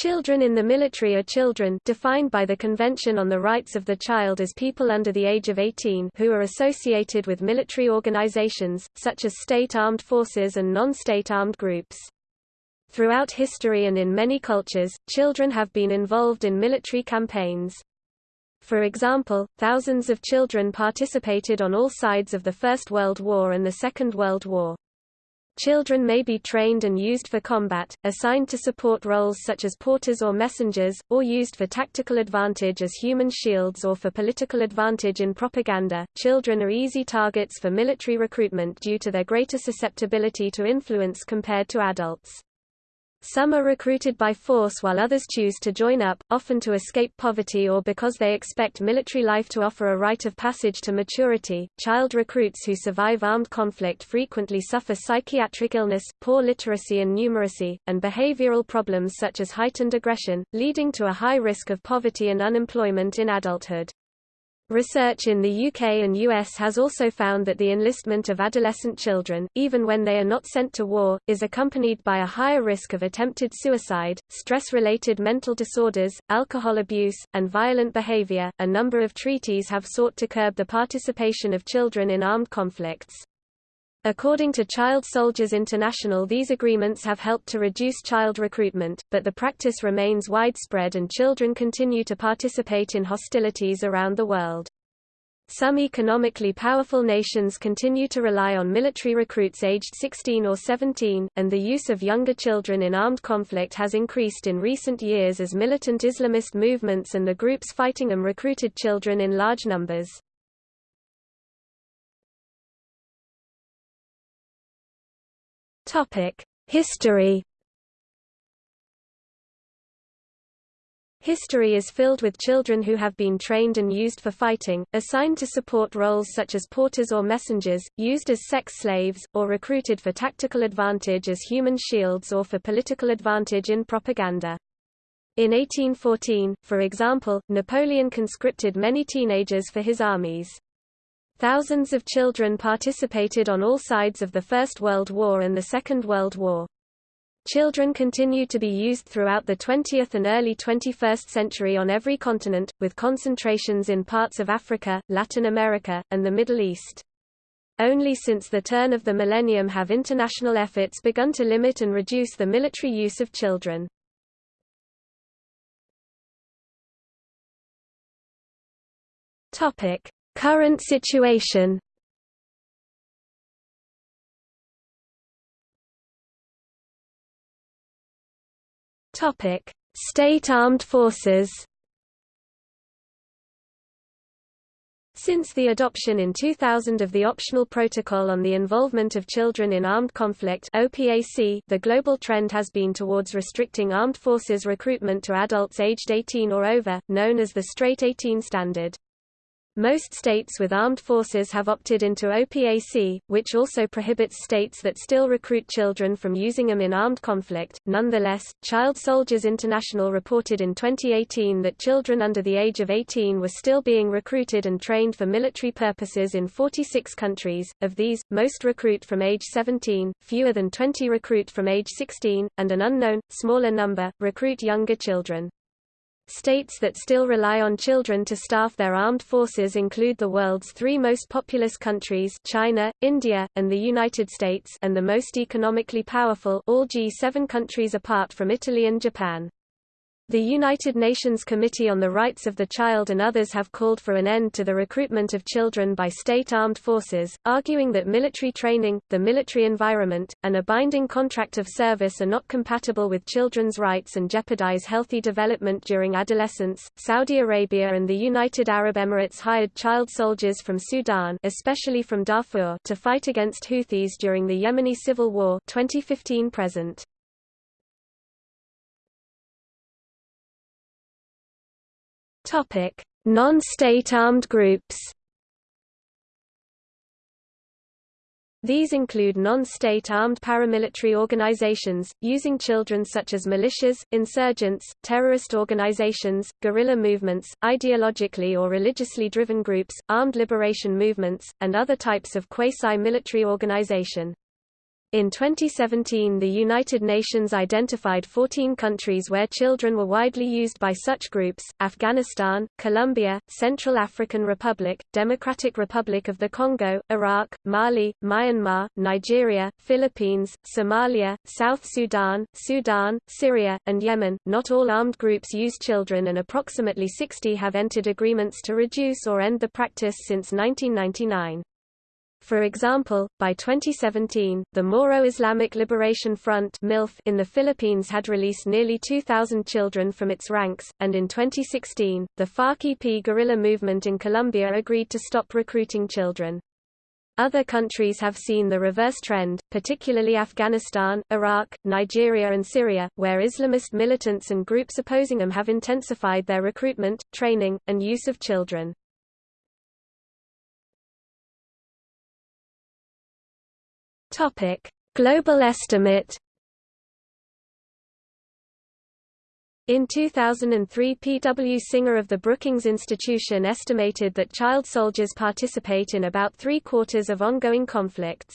Children in the military are children defined by the Convention on the Rights of the Child as people under the age of 18 who are associated with military organizations, such as state armed forces and non-state armed groups. Throughout history and in many cultures, children have been involved in military campaigns. For example, thousands of children participated on all sides of the First World War and the Second World War. Children may be trained and used for combat, assigned to support roles such as porters or messengers, or used for tactical advantage as human shields or for political advantage in propaganda. Children are easy targets for military recruitment due to their greater susceptibility to influence compared to adults. Some are recruited by force while others choose to join up, often to escape poverty or because they expect military life to offer a rite of passage to maturity. Child recruits who survive armed conflict frequently suffer psychiatric illness, poor literacy and numeracy, and behavioral problems such as heightened aggression, leading to a high risk of poverty and unemployment in adulthood. Research in the UK and US has also found that the enlistment of adolescent children, even when they are not sent to war, is accompanied by a higher risk of attempted suicide, stress-related mental disorders, alcohol abuse, and violent behavior. A number of treaties have sought to curb the participation of children in armed conflicts. According to Child Soldiers International these agreements have helped to reduce child recruitment, but the practice remains widespread and children continue to participate in hostilities around the world. Some economically powerful nations continue to rely on military recruits aged 16 or 17, and the use of younger children in armed conflict has increased in recent years as militant Islamist movements and the groups fighting them recruited children in large numbers. History. History is filled with children who have been trained and used for fighting, assigned to support roles such as porters or messengers, used as sex slaves, or recruited for tactical advantage as human shields or for political advantage in propaganda. In 1814, for example, Napoleon conscripted many teenagers for his armies. Thousands of children participated on all sides of the First World War and the Second World War. Children continued to be used throughout the 20th and early 21st century on every continent, with concentrations in parts of Africa, Latin America, and the Middle East. Only since the turn of the millennium have international efforts begun to limit and reduce the military use of children. Topic: Current situation Topic: State Armed Forces. Since the adoption in 2000 of the Optional Protocol on the Involvement of Children in Armed Conflict OPAC, the global trend has been towards restricting armed forces recruitment to adults aged 18 or over, known as the Straight 18 Standard. Most states with armed forces have opted into OPAC, which also prohibits states that still recruit children from using them in armed conflict. Nonetheless, Child Soldiers International reported in 2018 that children under the age of 18 were still being recruited and trained for military purposes in 46 countries. Of these, most recruit from age 17, fewer than 20 recruit from age 16, and an unknown, smaller number, recruit younger children. States that still rely on children to staff their armed forces include the world's three most populous countries China, India, and the United States and the most economically powerful all G7 countries apart from Italy and Japan. The United Nations Committee on the Rights of the Child and others have called for an end to the recruitment of children by state armed forces, arguing that military training, the military environment, and a binding contract of service are not compatible with children's rights and jeopardize healthy development during adolescence. Saudi Arabia and the United Arab Emirates hired child soldiers from Sudan, especially from Darfur, to fight against Houthis during the Yemeni civil war 2015 present. Non-state armed groups. These include non-state armed paramilitary organizations, using children such as militias, insurgents, terrorist organizations, guerrilla movements, ideologically or religiously driven groups, armed liberation movements, and other types of quasi-military organization. In 2017 the United Nations identified 14 countries where children were widely used by such groups, Afghanistan, Colombia, Central African Republic, Democratic Republic of the Congo, Iraq, Mali, Myanmar, Nigeria, Philippines, Somalia, South Sudan, Sudan, Syria, and Yemen. Not all armed groups use children and approximately 60 have entered agreements to reduce or end the practice since 1999. For example, by 2017, the Moro Islamic Liberation Front in the Philippines had released nearly 2,000 children from its ranks, and in 2016, the FARC-EP guerrilla movement in Colombia agreed to stop recruiting children. Other countries have seen the reverse trend, particularly Afghanistan, Iraq, Nigeria and Syria, where Islamist militants and groups opposing them have intensified their recruitment, training, and use of children. Topic: Global estimate. In 2003 P. W. Singer of the Brookings Institution estimated that child soldiers participate in about three-quarters of ongoing conflicts.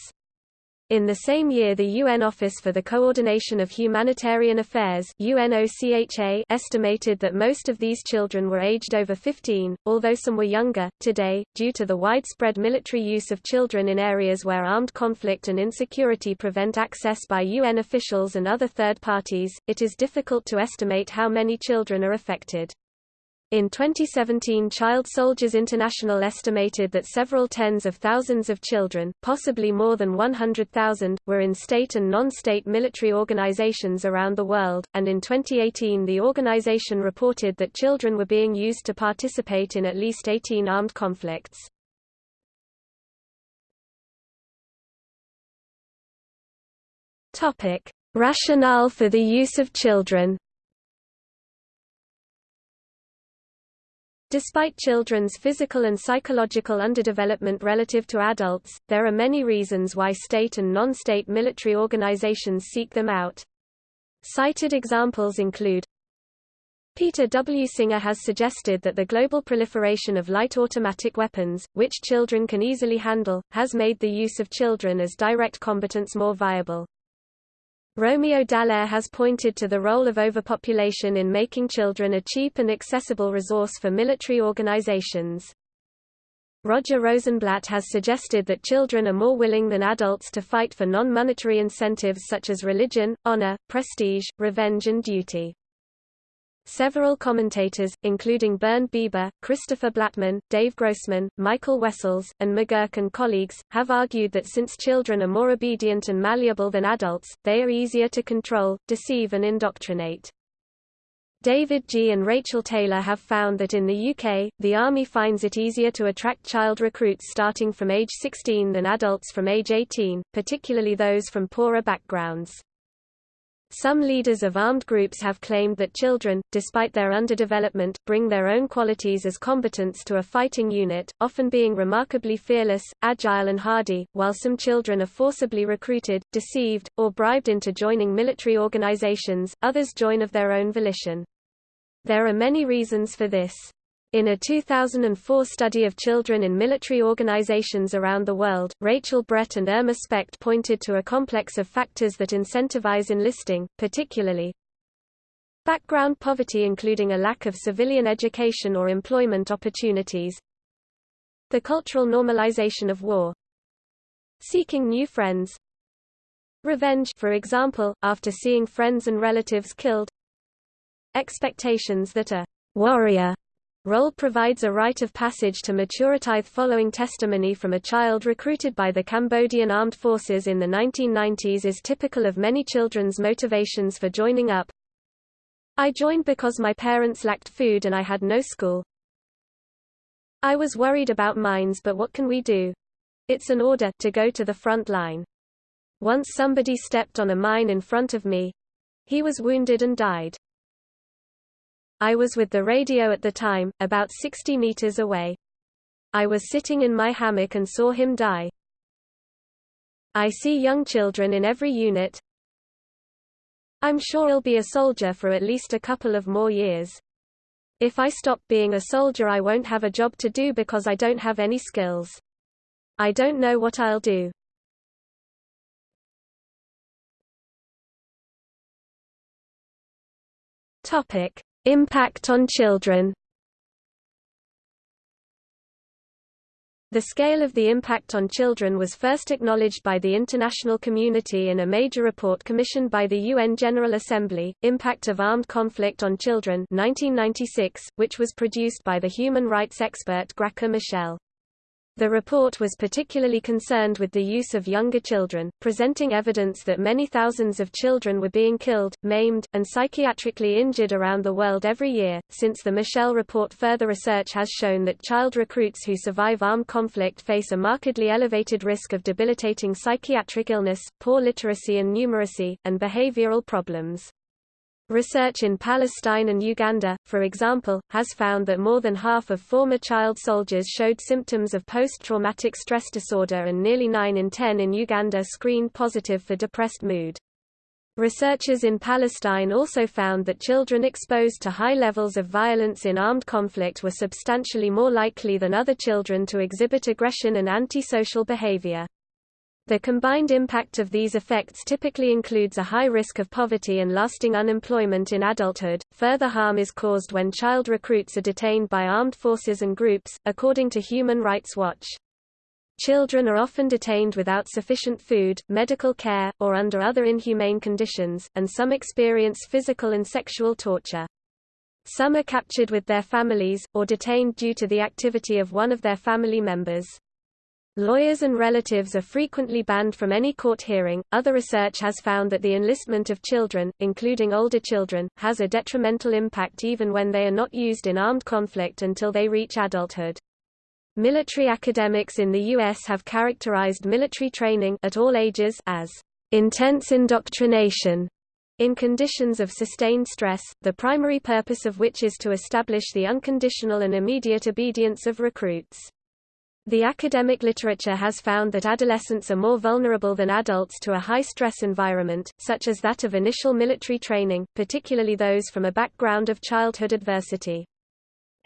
In the same year the UN Office for the Coordination of Humanitarian Affairs UNOCHA estimated that most of these children were aged over 15, although some were younger. Today, due to the widespread military use of children in areas where armed conflict and insecurity prevent access by UN officials and other third parties, it is difficult to estimate how many children are affected. In 2017 Child Soldiers International estimated that several tens of thousands of children, possibly more than 100,000, were in state and non-state military organizations around the world, and in 2018 the organization reported that children were being used to participate in at least 18 armed conflicts. Rationale for the use of children Despite children's physical and psychological underdevelopment relative to adults, there are many reasons why state and non-state military organizations seek them out. Cited examples include Peter W. Singer has suggested that the global proliferation of light automatic weapons, which children can easily handle, has made the use of children as direct combatants more viable. Romeo Dallaire has pointed to the role of overpopulation in making children a cheap and accessible resource for military organizations. Roger Rosenblatt has suggested that children are more willing than adults to fight for non-monetary incentives such as religion, honor, prestige, revenge and duty. Several commentators, including Bernd Beber, Christopher Blattman, Dave Grossman, Michael Wessells, and McGurk and colleagues, have argued that since children are more obedient and malleable than adults, they are easier to control, deceive and indoctrinate. David Gee and Rachel Taylor have found that in the UK, the Army finds it easier to attract child recruits starting from age 16 than adults from age 18, particularly those from poorer backgrounds. Some leaders of armed groups have claimed that children, despite their underdevelopment, bring their own qualities as combatants to a fighting unit, often being remarkably fearless, agile and hardy, while some children are forcibly recruited, deceived, or bribed into joining military organizations, others join of their own volition. There are many reasons for this. In a 2004 study of children in military organizations around the world, Rachel Brett and Irma Specht pointed to a complex of factors that incentivize enlisting, particularly background poverty including a lack of civilian education or employment opportunities, the cultural normalization of war, seeking new friends, revenge for example, after seeing friends and relatives killed, expectations that a warrior Role provides a rite of passage to maturity following testimony from a child recruited by the Cambodian Armed Forces in the 1990s is typical of many children's motivations for joining up. I joined because my parents lacked food and I had no school. I was worried about mines but what can we do? It's an order to go to the front line. Once somebody stepped on a mine in front of me. He was wounded and died. I was with the radio at the time, about 60 meters away. I was sitting in my hammock and saw him die. I see young children in every unit. I'm sure I'll be a soldier for at least a couple of more years. If I stop being a soldier I won't have a job to do because I don't have any skills. I don't know what I'll do. Topic: Impact on children. The scale of the impact on children was first acknowledged by the international community in a major report commissioned by the UN General Assembly, Impact of Armed Conflict on Children 1996, which was produced by the human rights expert Graca Machel. The report was particularly concerned with the use of younger children, presenting evidence that many thousands of children were being killed, maimed, and psychiatrically injured around the world every year. Since the Machel report, further research has shown that child recruits who survive armed conflict face a markedly elevated risk of debilitating psychiatric illness, poor literacy and numeracy, and behavioral problems. Research in Palestine and Uganda, for example, has found that more than half of former child soldiers showed symptoms of post-traumatic stress disorder and nearly 9 in 10 in Uganda screened positive for depressed mood. Researchers in Palestine also found that children exposed to high levels of violence in armed conflict were substantially more likely than other children to exhibit aggression and antisocial behavior. The combined impact of these effects typically includes a high risk of poverty and lasting unemployment in adulthood. Further harm is caused when child recruits are detained by armed forces and groups, according to Human Rights Watch. Children are often detained without sufficient food, medical care, or under other inhumane conditions, and some experience physical and sexual torture. Some are captured with their families, or detained due to the activity of one of their family members. Lawyers and relatives are frequently banned from any court hearing. Other research has found that the enlistment of children, including older children, has a detrimental impact even when they are not used in armed conflict until they reach adulthood. Military academics in the U.S. have characterized military training at all ages as intense indoctrination in conditions of sustained stress, the primary purpose of which is to establish the unconditional and immediate obedience of recruits. The academic literature has found that adolescents are more vulnerable than adults to a high-stress environment, such as that of initial military training, particularly those from a background of childhood adversity.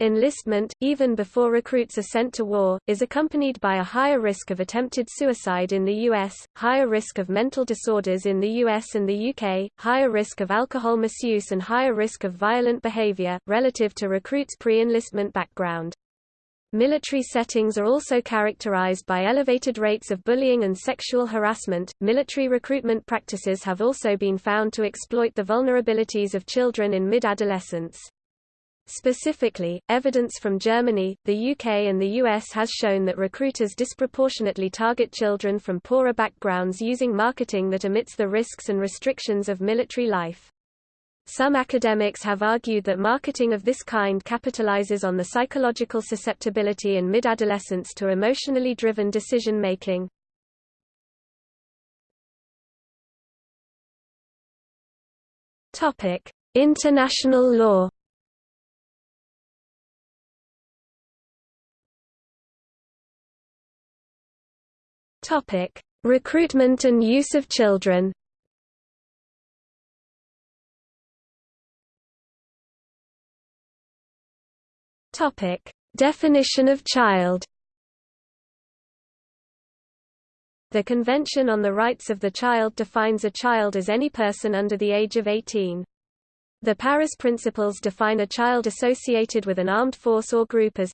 Enlistment, even before recruits are sent to war, is accompanied by a higher risk of attempted suicide in the U.S., higher risk of mental disorders in the U.S. and the UK, higher risk of alcohol misuse and higher risk of violent behavior, relative to recruits' pre-enlistment background. Military settings are also characterized by elevated rates of bullying and sexual harassment. Military recruitment practices have also been found to exploit the vulnerabilities of children in mid-adolescence. Specifically, evidence from Germany, the UK and the US has shown that recruiters disproportionately target children from poorer backgrounds using marketing that omits the risks and restrictions of military life. Some academics have argued that marketing of this kind capitalizes on the psychological susceptibility in mid-adolescence to emotionally driven decision-making. International law Recruitment and use of children Topic: Definition of child. The Convention on the Rights of the Child defines a child as any person under the age of 18. The Paris Principles define a child associated with an armed force or group as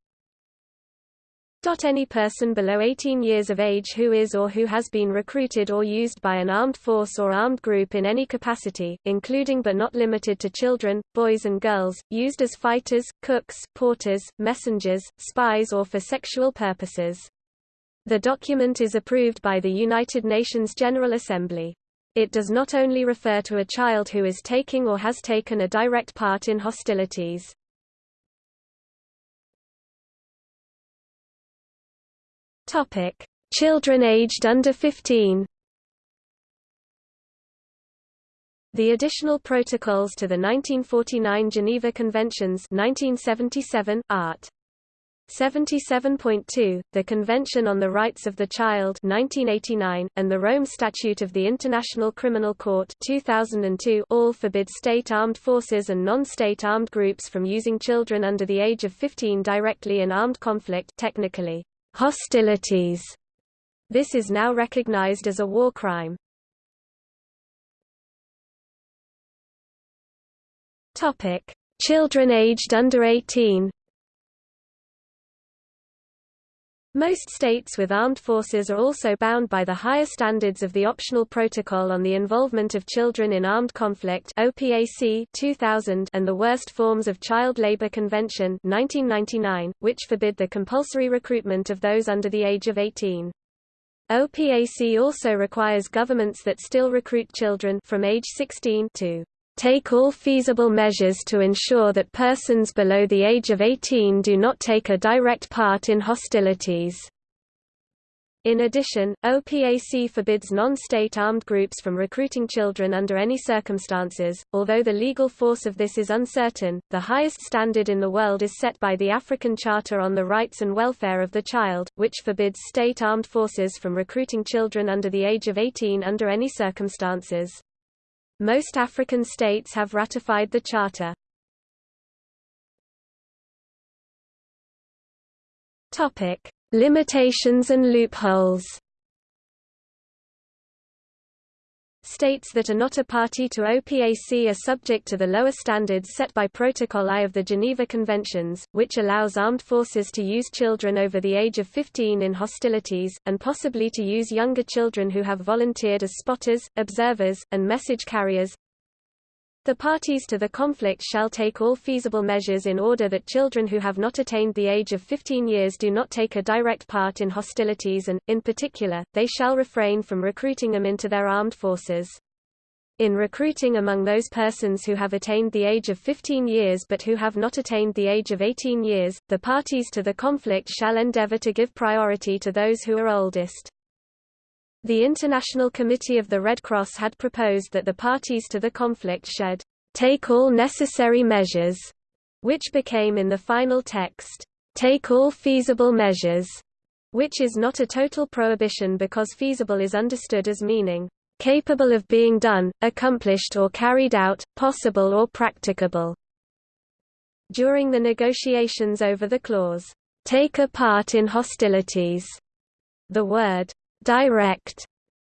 any person below 18 years of age who is or who has been recruited or used by an armed force or armed group in any capacity, including but not limited to children, boys and girls, used as fighters, cooks, porters, messengers, spies or for sexual purposes. The document is approved by the United Nations General Assembly. It does not only refer to a child who is taking or has taken a direct part in hostilities. Topic: Children aged under 15. The additional protocols to the 1949 Geneva Conventions 1977, Art. 77.2, the Convention on the Rights of the Child 1989, and the Rome Statute of the International Criminal Court 2002 all forbid state armed forces and non-state armed groups from using children under the age of 15 directly in armed conflict technically hostilities. This is now recognized as a war crime. Topic: Children aged under 18. Most states with armed forces are also bound by the higher standards of the Optional Protocol on the Involvement of Children in Armed Conflict OPAC 2000 and the Worst Forms of Child Labor Convention 1999, which forbid the compulsory recruitment of those under the age of 18. OPAC also requires governments that still recruit children from age 16 to take all feasible measures to ensure that persons below the age of 18 do not take a direct part in hostilities. In addition, OPAC forbids non-state armed groups from recruiting children under any circumstances. Although the legal force of this is uncertain, the highest standard in the world is set by the African Charter on the Rights and Welfare of the Child, which forbids state armed forces from recruiting children under the age of 18 under any circumstances. Most African states have ratified the Charter. Topic: Limitations and loopholes. States that are not a party to OPAC are subject to the lower standards set by Protocol I of the Geneva Conventions, which allows armed forces to use children over the age of 15 in hostilities, and possibly to use younger children who have volunteered as spotters, observers, and message carriers. The parties to the conflict shall take all feasible measures in order that children who have not attained the age of 15 years do not take a direct part in hostilities and, in particular, they shall refrain from recruiting them into their armed forces. In recruiting among those persons who have attained the age of 15 years but who have not attained the age of 18 years, the parties to the conflict shall endeavor to give priority to those who are oldest. The International Committee of the Red Cross had proposed that the parties to the conflict should take all necessary measures, which became in the final text, take all feasible measures, which is not a total prohibition because feasible is understood as meaning capable of being done, accomplished or carried out, possible or practicable. During the negotiations over the clause, take a part in hostilities, the word direct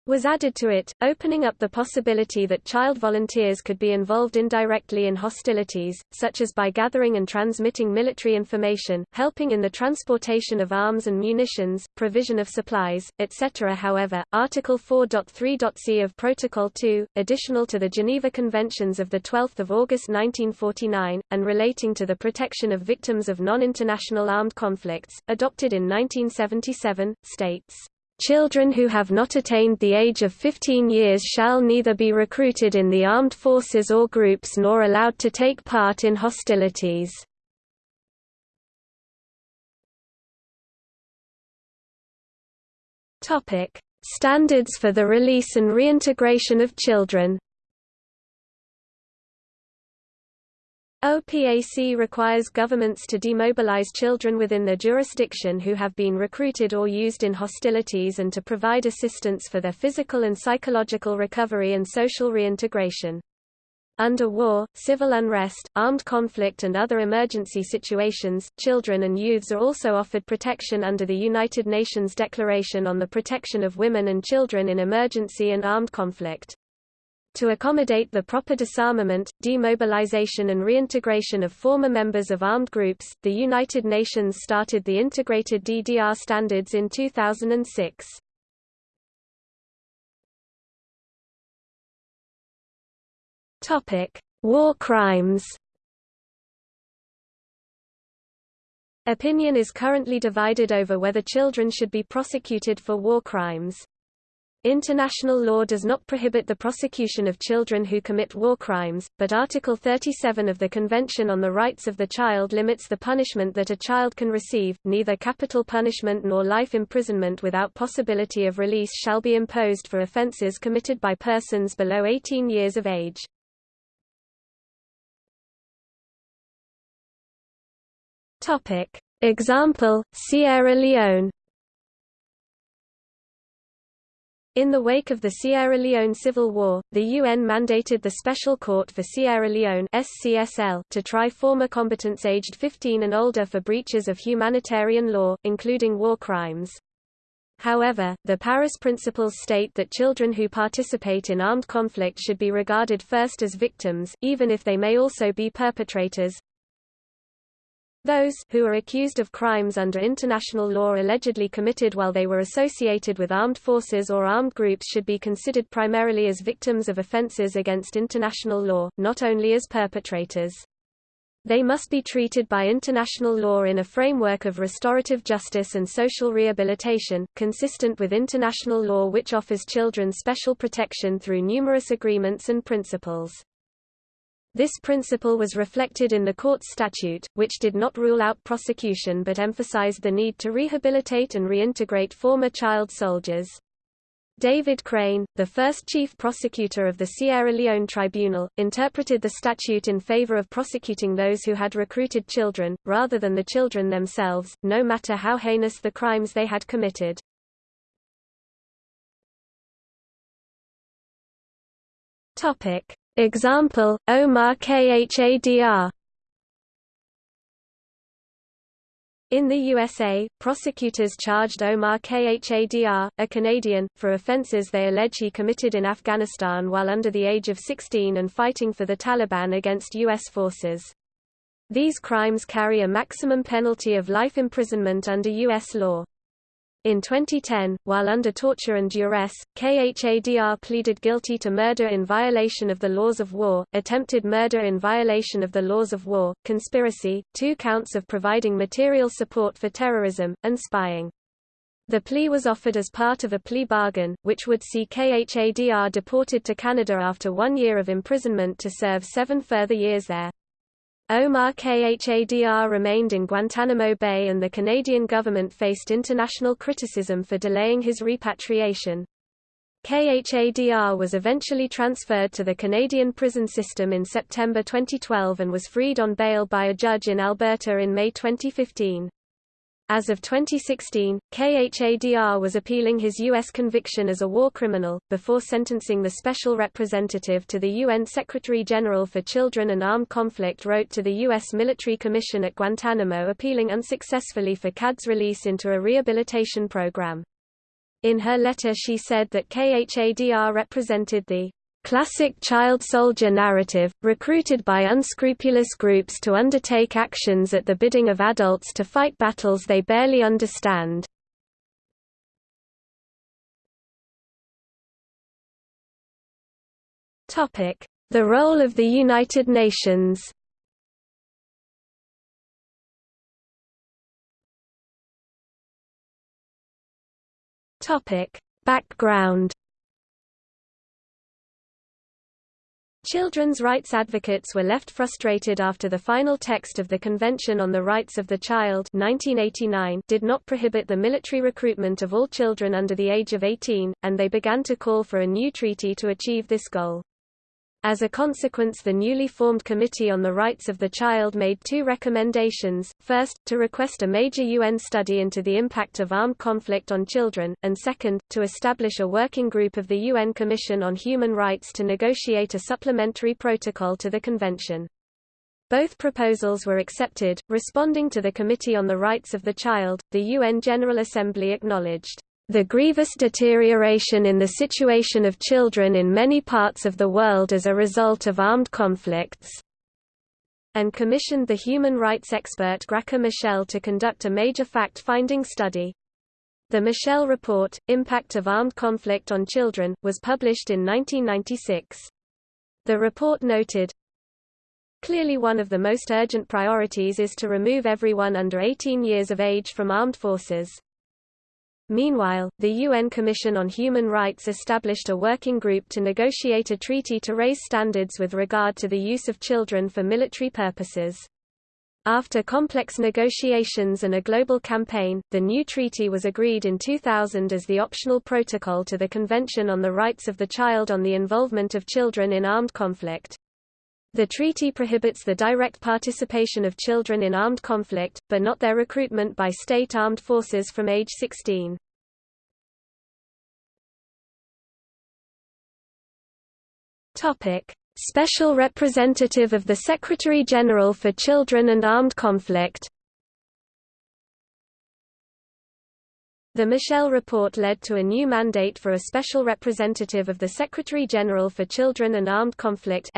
was added to it, opening up the possibility that child volunteers could be involved indirectly in hostilities, such as by gathering and transmitting military information, helping in the transportation of arms and munitions, provision of supplies, etc. However, Article 4.3.c of Protocol 2, additional to the Geneva Conventions of 12 August 1949, and relating to the protection of victims of non-international armed conflicts, adopted in 1977, states Children who have not attained the age of 15 years shall neither be recruited in the armed forces or groups nor allowed to take part in hostilities. Standards for the release and reintegration of children OPAC requires governments to demobilize children within their jurisdiction who have been recruited or used in hostilities and to provide assistance for their physical and psychological recovery and social reintegration. Under war, civil unrest, armed conflict and other emergency situations, children and youths are also offered protection under the United Nations Declaration on the Protection of Women and Children in Emergency and Armed Conflict. To accommodate the proper disarmament, demobilization and reintegration of former members of armed groups, the United Nations started the Integrated DDR Standards in 2006. War crimes Opinion is currently divided over whether children should be prosecuted for war crimes. International law does not prohibit the prosecution of children who commit war crimes, but Article 37 of the Convention on the Rights of the Child limits the punishment that a child can receive, neither capital punishment nor life imprisonment without possibility of release shall be imposed for offences committed by persons below 18 years of age. Example, Sierra Leone In the wake of the Sierra Leone Civil War, the UN mandated the Special Court for Sierra Leone SCSL to try former combatants aged 15 and older for breaches of humanitarian law, including war crimes. However, the Paris Principles state that children who participate in armed conflict should be regarded first as victims, even if they may also be perpetrators. Those who are accused of crimes under international law allegedly committed while they were associated with armed forces or armed groups should be considered primarily as victims of offenses against international law, not only as perpetrators. They must be treated by international law in a framework of restorative justice and social rehabilitation, consistent with international law which offers children special protection through numerous agreements and principles. This principle was reflected in the court's statute, which did not rule out prosecution but emphasized the need to rehabilitate and reintegrate former child soldiers. David Crane, the first chief prosecutor of the Sierra Leone Tribunal, interpreted the statute in favor of prosecuting those who had recruited children, rather than the children themselves, no matter how heinous the crimes they had committed. Topic. Example, Omar Khadr In the USA, prosecutors charged Omar Khadr, a Canadian, for offences they allege he committed in Afghanistan while under the age of 16 and fighting for the Taliban against U.S. forces. These crimes carry a maximum penalty of life imprisonment under U.S. law. In 2010, while under torture and duress, Khadr pleaded guilty to murder in violation of the laws of war, attempted murder in violation of the laws of war, conspiracy, two counts of providing material support for terrorism, and spying. The plea was offered as part of a plea bargain, which would see Khadr deported to Canada after one year of imprisonment to serve seven further years there. Omar Khadr remained in Guantanamo Bay and the Canadian government faced international criticism for delaying his repatriation. Khadr was eventually transferred to the Canadian prison system in September 2012 and was freed on bail by a judge in Alberta in May 2015. As of 2016, Khadr was appealing his U.S. conviction as a war criminal, before sentencing the Special Representative to the UN Secretary-General for Children and Armed Conflict wrote to the U.S. Military Commission at Guantanamo appealing unsuccessfully for Khadr's release into a rehabilitation program. In her letter she said that Khadr represented the classic child soldier narrative, recruited by unscrupulous groups to undertake actions at the bidding of adults to fight battles they barely understand. The role of the United Nations Background Children's rights advocates were left frustrated after the final text of the Convention on the Rights of the Child 1989 did not prohibit the military recruitment of all children under the age of 18, and they began to call for a new treaty to achieve this goal. As a consequence the newly formed Committee on the Rights of the Child made two recommendations, first, to request a major UN study into the impact of armed conflict on children, and second, to establish a working group of the UN Commission on Human Rights to negotiate a supplementary protocol to the Convention. Both proposals were accepted. Responding to the Committee on the Rights of the Child, the UN General Assembly acknowledged the grievous deterioration in the situation of children in many parts of the world as a result of armed conflicts, and commissioned the human rights expert Graca Machel to conduct a major fact-finding study. The Machel Report, Impact of Armed Conflict on Children, was published in 1996. The report noted, Clearly one of the most urgent priorities is to remove everyone under 18 years of age from armed forces. Meanwhile, the UN Commission on Human Rights established a working group to negotiate a treaty to raise standards with regard to the use of children for military purposes. After complex negotiations and a global campaign, the new treaty was agreed in 2000 as the optional protocol to the Convention on the Rights of the Child on the Involvement of Children in Armed Conflict. The treaty prohibits the direct participation of children in armed conflict, but not their recruitment by state armed forces from age 16. Topic: Special Representative of the Secretary-General for Children and Armed Conflict The Machel report led to a new mandate for a special representative of the Secretary-General for Children and Armed Conflict.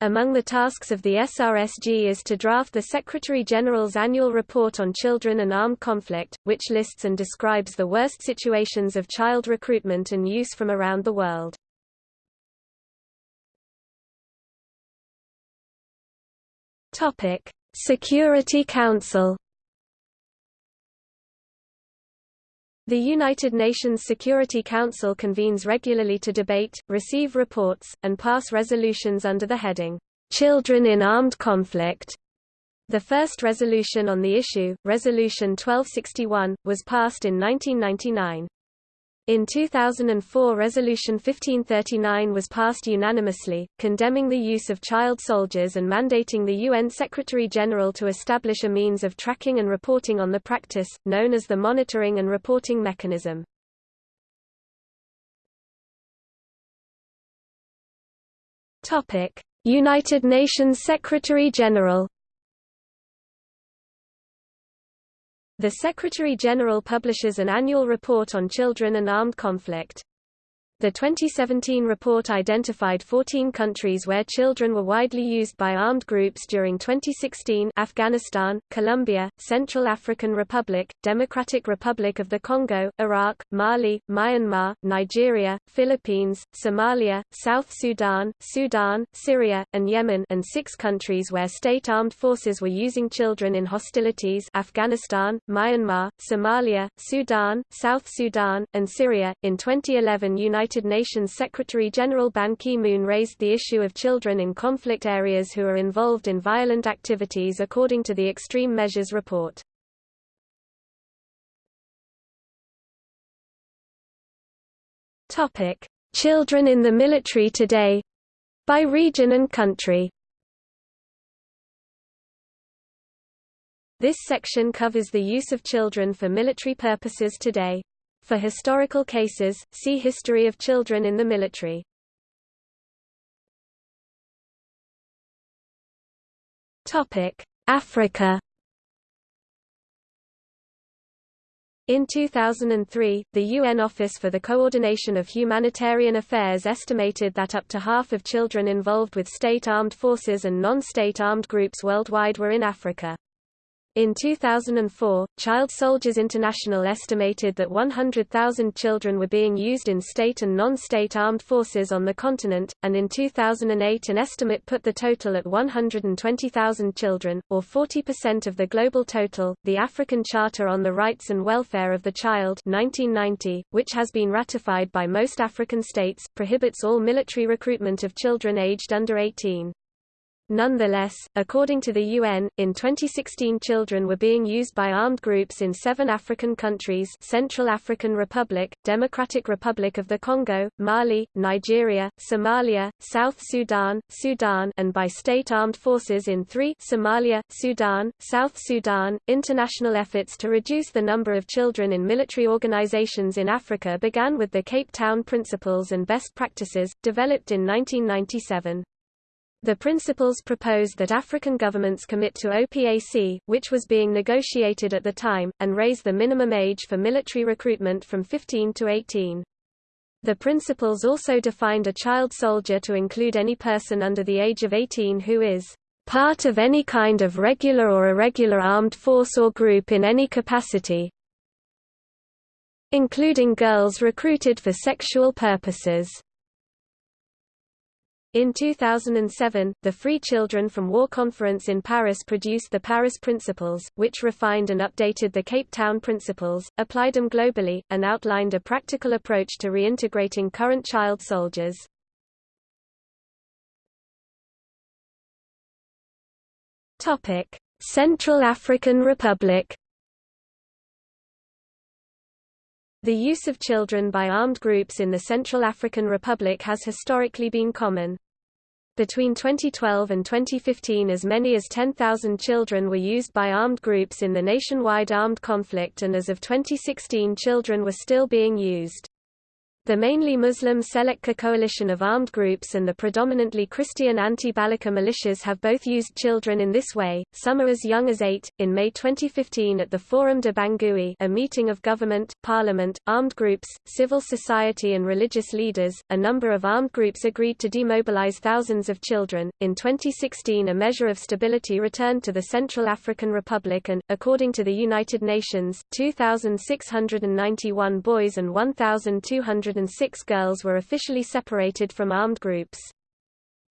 Among the tasks of the SRSG is to draft the Secretary-General's annual report on children and armed conflict, which lists and describes the worst situations of child recruitment and use from around the world. Security Council The United Nations Security Council convenes regularly to debate, receive reports, and pass resolutions under the heading, "'Children in Armed Conflict". The first resolution on the issue, Resolution 1261, was passed in 1999. In 2004 Resolution 1539 was passed unanimously, condemning the use of child soldiers and mandating the UN Secretary-General to establish a means of tracking and reporting on the practice, known as the Monitoring and Reporting Mechanism. United Nations Secretary-General The Secretary-General publishes an annual report on children and armed conflict. The 2017 report identified 14 countries where children were widely used by armed groups during 2016 Afghanistan, Colombia, Central African Republic, Democratic Republic of the Congo, Iraq, Mali, Myanmar, Nigeria, Philippines, Somalia, South Sudan, Sudan, Syria, and Yemen and six countries where state armed forces were using children in hostilities Afghanistan, Myanmar, Somalia, Sudan, South Sudan, and Syria. In 2011 United United Nations Secretary-General Ban Ki-moon raised the issue of children in conflict areas who are involved in violent activities according to the Extreme Measures Report. Children in the military today by region and country This section covers the use of children for military purposes today. For historical cases, see History of children in the military. Africa In 2003, the UN Office for the Coordination of Humanitarian Affairs estimated that up to half of children involved with state armed forces and non-state armed groups worldwide were in Africa. In 2004, Child Soldiers International estimated that 100,000 children were being used in state and non-state armed forces on the continent, and in 2008 an estimate put the total at 120,000 children, or 40% of the global total. The African Charter on the Rights and Welfare of the Child 1990, which has been ratified by most African states, prohibits all military recruitment of children aged under 18. Nonetheless, according to the UN, in 2016 children were being used by armed groups in seven African countries Central African Republic, Democratic Republic of the Congo, Mali, Nigeria, Somalia, South Sudan, Sudan and by state armed forces in three Somalia, Sudan, South Sudan. International efforts to reduce the number of children in military organizations in Africa began with the Cape Town Principles and Best Practices, developed in 1997. The principles proposed that African governments commit to OPAC, which was being negotiated at the time, and raise the minimum age for military recruitment from 15 to 18. The principles also defined a child soldier to include any person under the age of 18 who is part of any kind of regular or irregular armed force or group in any capacity, including girls recruited for sexual purposes. In 2007, the Free Children from War Conference in Paris produced the Paris Principles, which refined and updated the Cape Town Principles, applied them globally, and outlined a practical approach to reintegrating current child soldiers. Central African Republic The use of children by armed groups in the Central African Republic has historically been common. Between 2012 and 2015 as many as 10,000 children were used by armed groups in the nationwide armed conflict and as of 2016 children were still being used. The mainly Muslim Seleka coalition of armed groups and the predominantly Christian anti-Balaka militias have both used children in this way, some are as young as eight. In May 2015 at the Forum de Bangui a meeting of government, parliament, armed groups, civil society and religious leaders, a number of armed groups agreed to demobilize thousands of children. In 2016 a measure of stability returned to the Central African Republic and, according to the United Nations, 2,691 boys and 1,200 106 girls were officially separated from armed groups.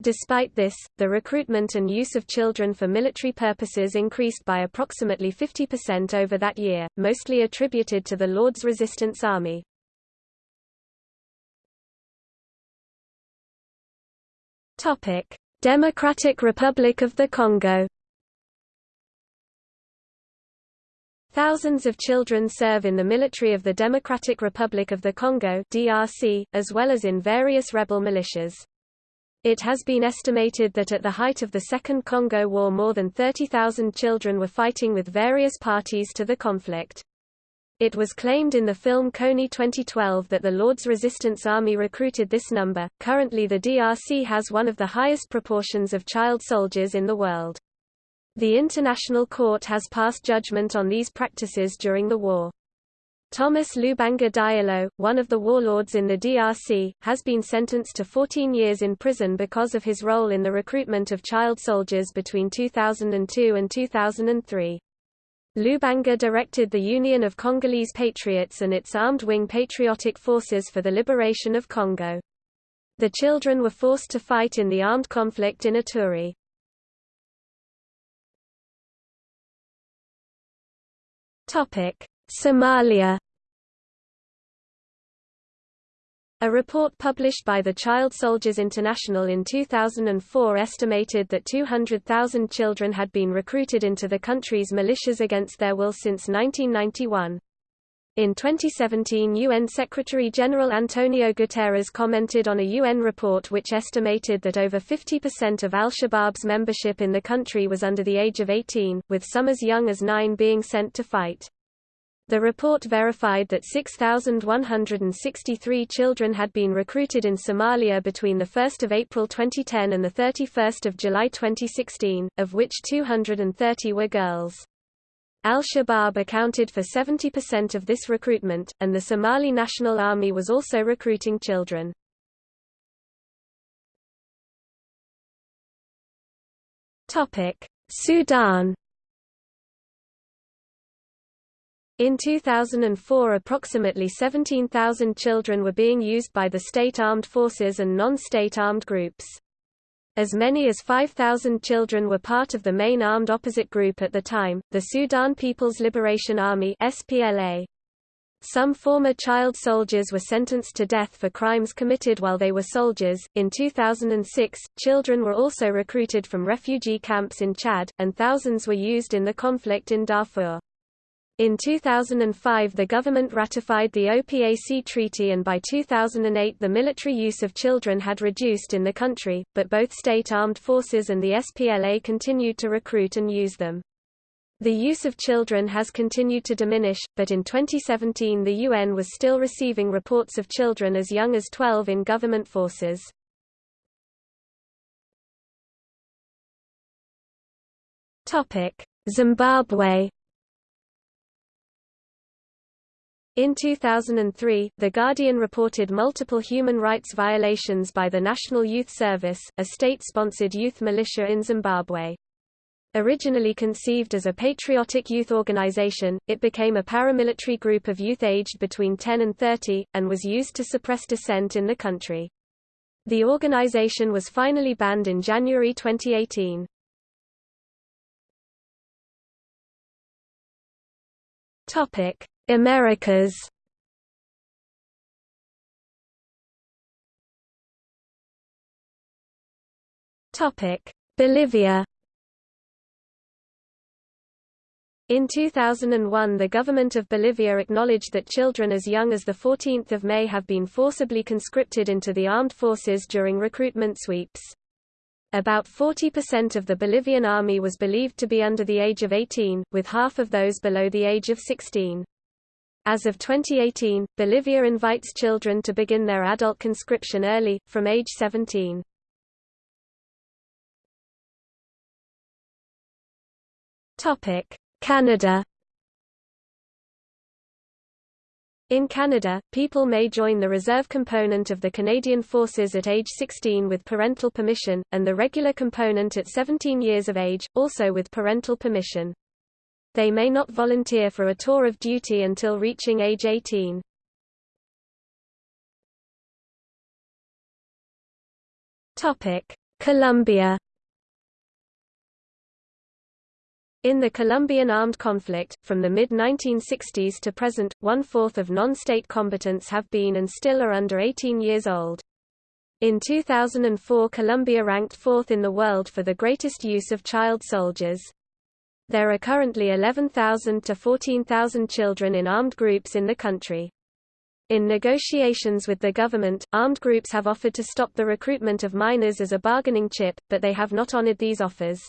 Despite this, the recruitment and use of children for military purposes increased by approximately 50% over that year, mostly attributed to the Lord's Resistance Army. Democratic Republic of the Congo Thousands of children serve in the military of the Democratic Republic of the Congo DRC, as well as in various rebel militias. It has been estimated that at the height of the Second Congo War more than 30,000 children were fighting with various parties to the conflict. It was claimed in the film Kony 2012 that the Lord's Resistance Army recruited this number. Currently, the DRC has one of the highest proportions of child soldiers in the world. The International Court has passed judgment on these practices during the war. Thomas Lubanga Diallo, one of the warlords in the DRC, has been sentenced to 14 years in prison because of his role in the recruitment of child soldiers between 2002 and 2003. Lubanga directed the Union of Congolese Patriots and its armed wing Patriotic Forces for the Liberation of Congo. The children were forced to fight in the armed conflict in Ituri. Somalia A report published by the Child Soldiers International in 2004 estimated that 200,000 children had been recruited into the country's militias against their will since 1991. In 2017 UN Secretary-General Antonio Guterres commented on a UN report which estimated that over 50% of al-Shabaab's membership in the country was under the age of 18, with some as young as 9 being sent to fight. The report verified that 6,163 children had been recruited in Somalia between 1 April 2010 and 31 July 2016, of which 230 were girls. Al-Shabaab accounted for 70% of this recruitment, and the Somali National Army was also recruiting children. Sudan In 2004 approximately 17,000 children were being used by the state armed forces and non-state armed groups. As many as 5,000 children were part of the main armed opposite group at the time, the Sudan People's Liberation Army SPLA. Some former child soldiers were sentenced to death for crimes committed while they were soldiers. In 2006, children were also recruited from refugee camps in Chad, and thousands were used in the conflict in Darfur. In 2005 the government ratified the OPAC treaty and by 2008 the military use of children had reduced in the country, but both state armed forces and the SPLA continued to recruit and use them. The use of children has continued to diminish, but in 2017 the UN was still receiving reports of children as young as 12 in government forces. Zimbabwe In 2003, The Guardian reported multiple human rights violations by the National Youth Service, a state-sponsored youth militia in Zimbabwe. Originally conceived as a patriotic youth organization, it became a paramilitary group of youth aged between 10 and 30, and was used to suppress dissent in the country. The organization was finally banned in January 2018. Topic: Americas Topic: Bolivia. In 2001 the government of Bolivia acknowledged that children as young as 14 May have been forcibly conscripted into the armed forces during recruitment sweeps. About 40% of the Bolivian army was believed to be under the age of 18, with half of those below the age of 16. As of 2018, Bolivia invites children to begin their adult conscription early, from age 17. Canada In Canada, people may join the reserve component of the Canadian Forces at age 16 with parental permission, and the regular component at 17 years of age, also with parental permission. They may not volunteer for a tour of duty until reaching age 18. Colombia In the Colombian armed conflict, from the mid-1960s to present, one-fourth of non-state combatants have been and still are under 18 years old. In 2004 Colombia ranked fourth in the world for the greatest use of child soldiers. There are currently 11,000 to 14,000 children in armed groups in the country. In negotiations with the government, armed groups have offered to stop the recruitment of minors as a bargaining chip, but they have not honored these offers.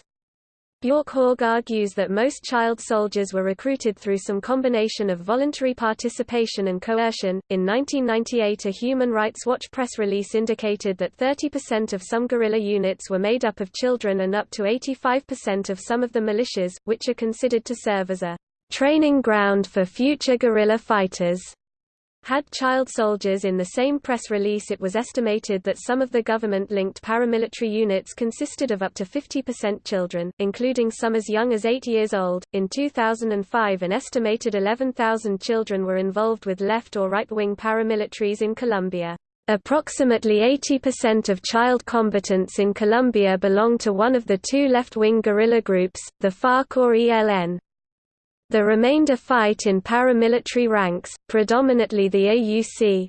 Bjorkhaug argues that most child soldiers were recruited through some combination of voluntary participation and coercion. In 1998, a Human Rights Watch press release indicated that 30% of some guerrilla units were made up of children and up to 85% of some of the militias, which are considered to serve as a training ground for future guerrilla fighters had child soldiers in the same press release it was estimated that some of the government-linked paramilitary units consisted of up to 50% children, including some as young as 8 years old. In 2005 an estimated 11,000 children were involved with left or right-wing paramilitaries in Colombia. Approximately 80% of child combatants in Colombia belong to one of the two left-wing guerrilla groups, the FARC or ELN. The remainder fight in paramilitary ranks, predominantly the AUC.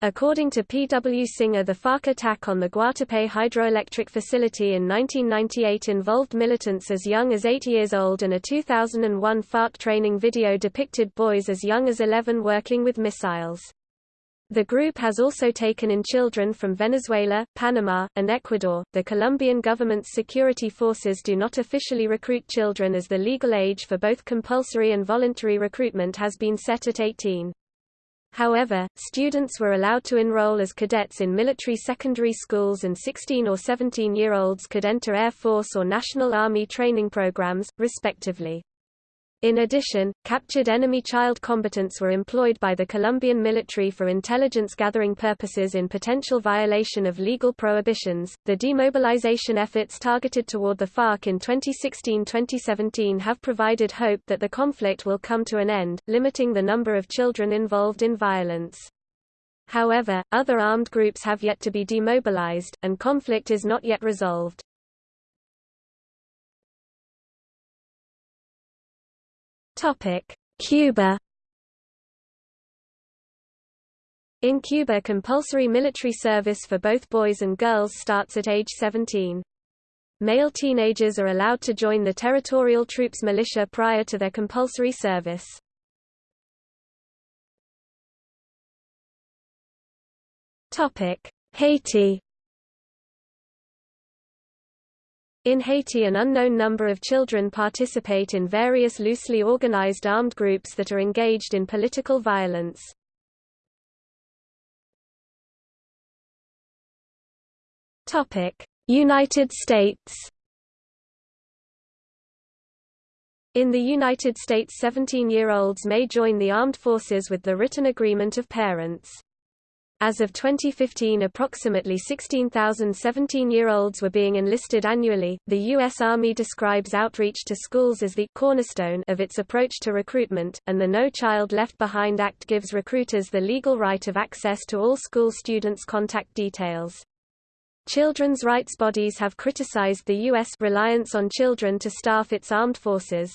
According to P. W. Singer the FARC attack on the Guatapé hydroelectric facility in 1998 involved militants as young as 8 years old and a 2001 FARC training video depicted boys as young as 11 working with missiles. The group has also taken in children from Venezuela, Panama, and Ecuador. The Colombian government's security forces do not officially recruit children as the legal age for both compulsory and voluntary recruitment has been set at 18. However, students were allowed to enroll as cadets in military secondary schools and 16 or 17-year-olds could enter Air Force or National Army training programs, respectively. In addition, captured enemy child combatants were employed by the Colombian military for intelligence gathering purposes in potential violation of legal prohibitions. The demobilization efforts targeted toward the FARC in 2016-2017 have provided hope that the conflict will come to an end, limiting the number of children involved in violence. However, other armed groups have yet to be demobilized, and conflict is not yet resolved. Cuba In Cuba compulsory military service for both boys and girls starts at age 17. Male teenagers are allowed to join the territorial troops militia prior to their compulsory service. Haiti In Haiti an unknown number of children participate in various loosely organized armed groups that are engaged in political violence. United States In the United States 17-year-olds may join the armed forces with the written agreement of parents. As of 2015 approximately 16,000 17-year-olds were being enlisted annually. The U.S. Army describes outreach to schools as the cornerstone of its approach to recruitment, and the No Child Left Behind Act gives recruiters the legal right of access to all school students' contact details. Children's rights bodies have criticized the U.S. reliance on children to staff its armed forces.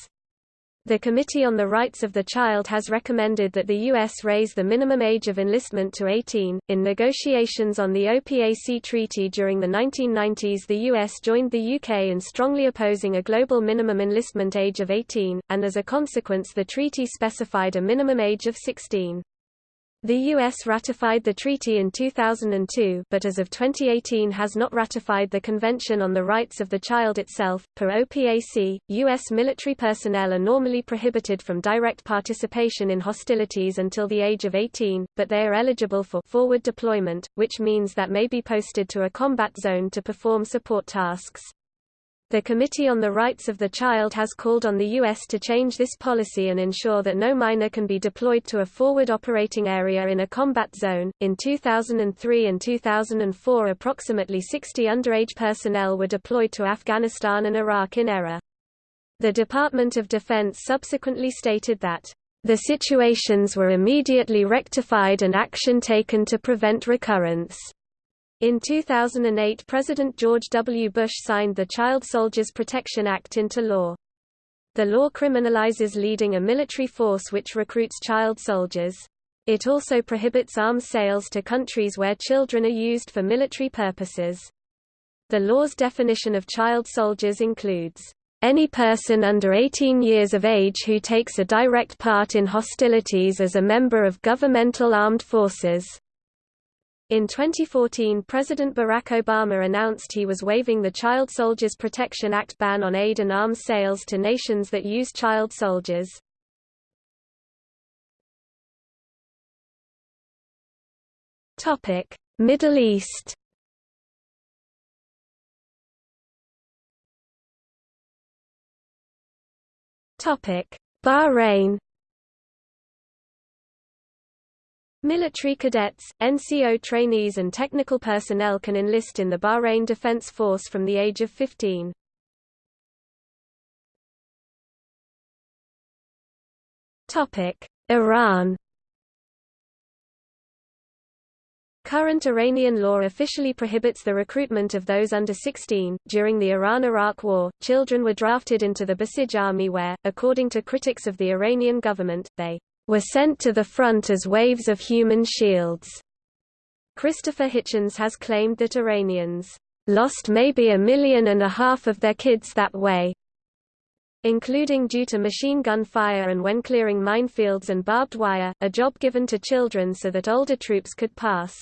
The Committee on the Rights of the Child has recommended that the U.S. raise the minimum age of enlistment to 18. In negotiations on the OPAC treaty during the 1990s, the U.S. joined the UK in strongly opposing a global minimum enlistment age of 18, and as a consequence, the treaty specified a minimum age of 16. The U.S. ratified the treaty in 2002 but as of 2018 has not ratified the Convention on the Rights of the Child itself. Per OPAC, U.S. military personnel are normally prohibited from direct participation in hostilities until the age of 18, but they are eligible for forward deployment, which means that may be posted to a combat zone to perform support tasks. The Committee on the Rights of the Child has called on the U.S. to change this policy and ensure that no minor can be deployed to a forward operating area in a combat zone. In 2003 and 2004, approximately 60 underage personnel were deployed to Afghanistan and Iraq in error. The Department of Defense subsequently stated that, the situations were immediately rectified and action taken to prevent recurrence. In 2008 President George W. Bush signed the Child Soldiers Protection Act into law. The law criminalizes leading a military force which recruits child soldiers. It also prohibits arms sales to countries where children are used for military purposes. The law's definition of child soldiers includes, "...any person under 18 years of age who takes a direct part in hostilities as a member of governmental armed forces." In 2014 President Barack Obama announced he was waiving the Child Soldiers Protection Act ban on aid and arms sales to nations that use child soldiers. Middle East Bahrain Military cadets, NCO trainees and technical personnel can enlist in the Bahrain Defense Force from the age of 15. Iran Current Iranian law officially prohibits the recruitment of those under 16. During the Iran-Iraq War, children were drafted into the Basij army where, according to critics of the Iranian government, they were sent to the front as waves of human shields. Christopher Hitchens has claimed that Iranians lost maybe a million and a half of their kids that way, including due to machine gun fire and when clearing minefields and barbed wire, a job given to children so that older troops could pass.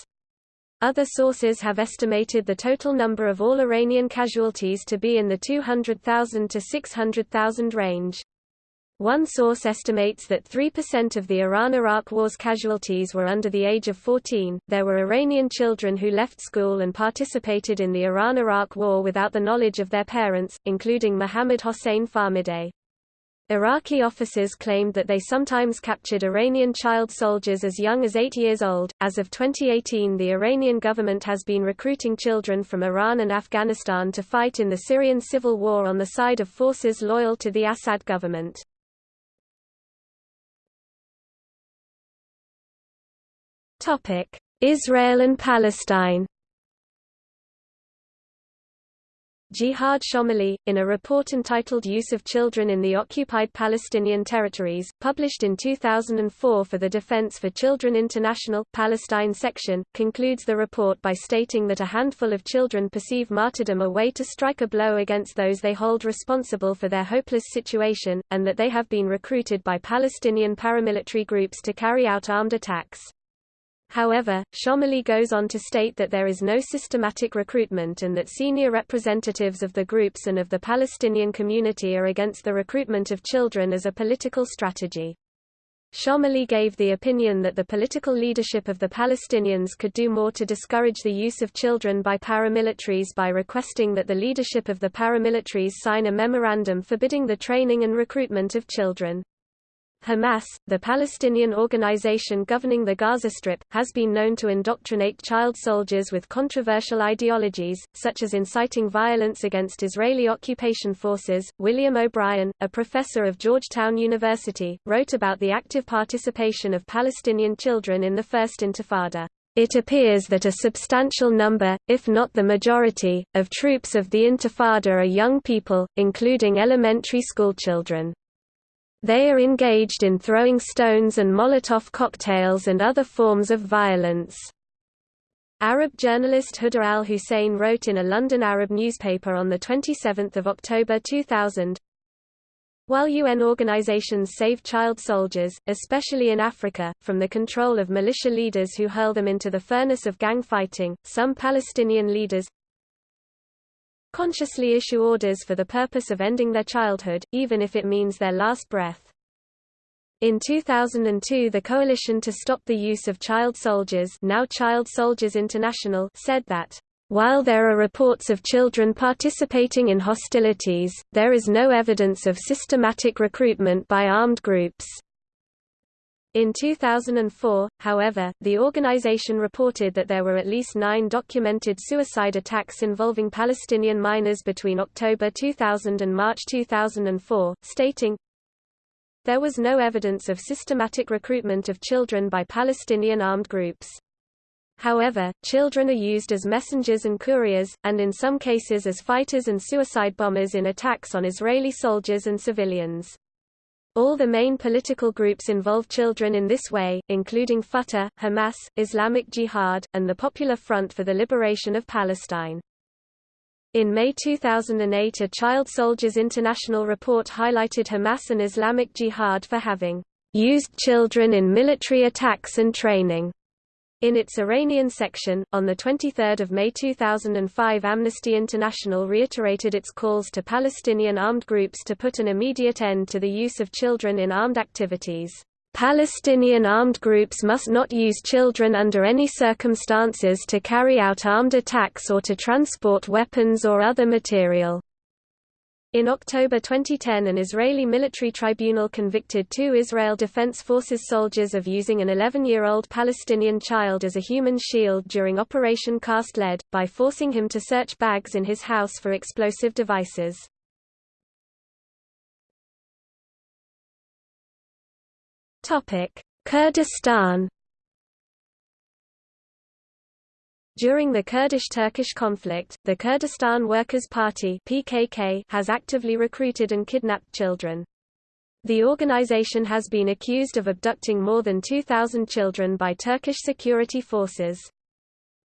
Other sources have estimated the total number of all Iranian casualties to be in the 200,000 to 600,000 range. One source estimates that 3% of the Iran-Iraq War's casualties were under the age of 14. There were Iranian children who left school and participated in the Iran-Iraq War without the knowledge of their parents, including Mohammad Hossein Fahmideh. Iraqi officers claimed that they sometimes captured Iranian child soldiers as young as 8 years old. As of 2018, the Iranian government has been recruiting children from Iran and Afghanistan to fight in the Syrian civil war on the side of forces loyal to the Assad government. Israel and Palestine Jihad Shomali, in a report entitled Use of Children in the Occupied Palestinian Territories, published in 2004 for the Defense for Children International, Palestine section, concludes the report by stating that a handful of children perceive martyrdom a way to strike a blow against those they hold responsible for their hopeless situation, and that they have been recruited by Palestinian paramilitary groups to carry out armed attacks. However, Shomali goes on to state that there is no systematic recruitment and that senior representatives of the groups and of the Palestinian community are against the recruitment of children as a political strategy. Shomali gave the opinion that the political leadership of the Palestinians could do more to discourage the use of children by paramilitaries by requesting that the leadership of the paramilitaries sign a memorandum forbidding the training and recruitment of children. Hamas, the Palestinian organization governing the Gaza Strip, has been known to indoctrinate child soldiers with controversial ideologies, such as inciting violence against Israeli occupation forces. William O'Brien, a professor of Georgetown University, wrote about the active participation of Palestinian children in the First Intifada. It appears that a substantial number, if not the majority, of troops of the Intifada are young people, including elementary school children. They are engaged in throwing stones and Molotov cocktails and other forms of violence. Arab journalist Huda al-Hussein wrote in a London Arab newspaper on 27 October 2000, While UN organizations save child soldiers, especially in Africa, from the control of militia leaders who hurl them into the furnace of gang fighting, some Palestinian leaders consciously issue orders for the purpose of ending their childhood, even if it means their last breath. In 2002 the Coalition to Stop the Use of Child Soldiers now Child Soldiers International said that while there are reports of children participating in hostilities, there is no evidence of systematic recruitment by armed groups. In 2004, however, the organization reported that there were at least nine documented suicide attacks involving Palestinian minors between October 2000 and March 2004, stating, There was no evidence of systematic recruitment of children by Palestinian armed groups. However, children are used as messengers and couriers, and in some cases as fighters and suicide bombers in attacks on Israeli soldiers and civilians. All the main political groups involve children in this way, including Fatah, Hamas, Islamic Jihad, and the Popular Front for the Liberation of Palestine. In May 2008 a Child Soldiers International report highlighted Hamas and Islamic Jihad for having used children in military attacks and training. In its Iranian section, on 23 May 2005 Amnesty International reiterated its calls to Palestinian armed groups to put an immediate end to the use of children in armed activities. Palestinian armed groups must not use children under any circumstances to carry out armed attacks or to transport weapons or other material. In October 2010 an Israeli military tribunal convicted two Israel Defense Forces soldiers of using an 11-year-old Palestinian child as a human shield during Operation Cast Lead, by forcing him to search bags in his house for explosive devices. Kurdistan During the Kurdish-Turkish conflict, the Kurdistan Workers' Party (PKK) has actively recruited and kidnapped children. The organization has been accused of abducting more than 2,000 children by Turkish security forces.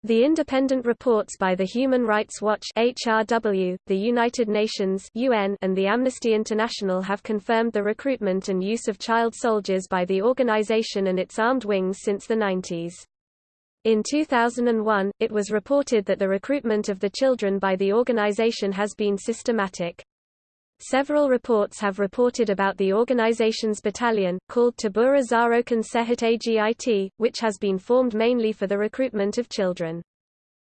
The independent reports by the Human Rights Watch HRW, the United Nations UN, and the Amnesty International have confirmed the recruitment and use of child soldiers by the organization and its armed wings since the 90s. In 2001, it was reported that the recruitment of the children by the organization has been systematic. Several reports have reported about the organization's battalion, called Tabura Zarokan Sehat Agit, which has been formed mainly for the recruitment of children.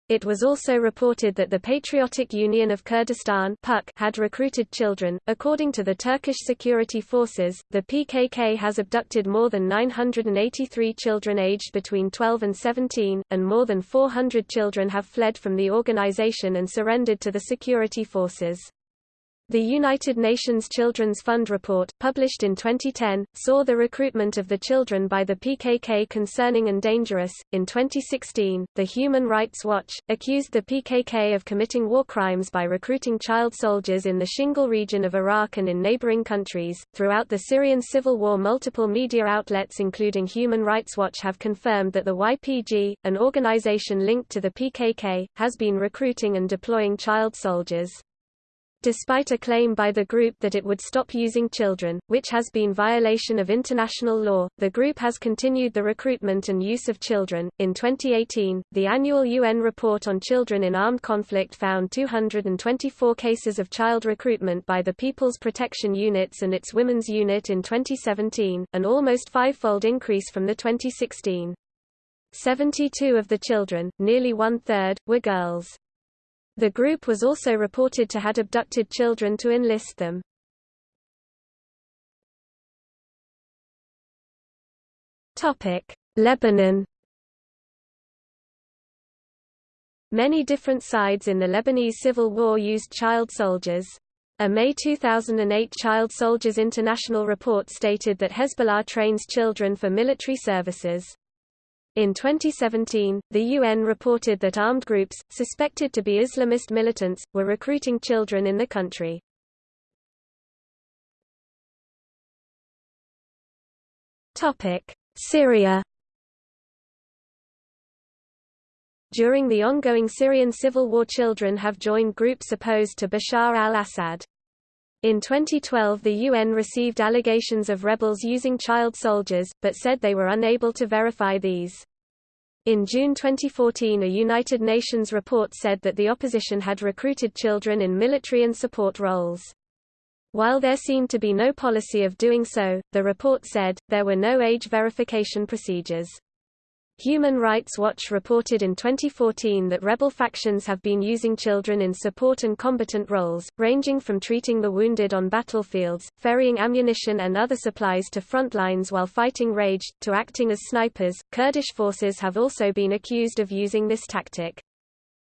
It was also reported that the Patriotic Union of Kurdistan had recruited children. According to the Turkish security forces, the PKK has abducted more than 983 children aged between 12 and 17, and more than 400 children have fled from the organization and surrendered to the security forces. The United Nations Children's Fund report, published in 2010, saw the recruitment of the children by the PKK concerning and dangerous. In 2016, the Human Rights Watch accused the PKK of committing war crimes by recruiting child soldiers in the Shingal region of Iraq and in neighboring countries. Throughout the Syrian civil war, multiple media outlets, including Human Rights Watch, have confirmed that the YPG, an organization linked to the PKK, has been recruiting and deploying child soldiers. Despite a claim by the group that it would stop using children, which has been violation of international law, the group has continued the recruitment and use of children. In 2018, the annual UN report on children in armed conflict found 224 cases of child recruitment by the People's Protection Units and its Women's Unit in 2017, an almost five-fold increase from the 2016. 72 of the children, nearly one-third, were girls. The group was also reported to had abducted children to enlist them. Lebanon Many different sides in the Lebanese civil war used child soldiers. A May 2008 Child Soldiers International report stated that Hezbollah trains children for military services. In 2017, the UN reported that armed groups, suspected to be Islamist militants, were recruiting children in the country. Syria During the ongoing Syrian civil war children have joined groups opposed to Bashar al-Assad. In 2012 the UN received allegations of rebels using child soldiers, but said they were unable to verify these. In June 2014 a United Nations report said that the opposition had recruited children in military and support roles. While there seemed to be no policy of doing so, the report said, there were no age verification procedures. Human Rights Watch reported in 2014 that rebel factions have been using children in support and combatant roles, ranging from treating the wounded on battlefields, ferrying ammunition and other supplies to front lines while fighting raged, to acting as snipers. Kurdish forces have also been accused of using this tactic.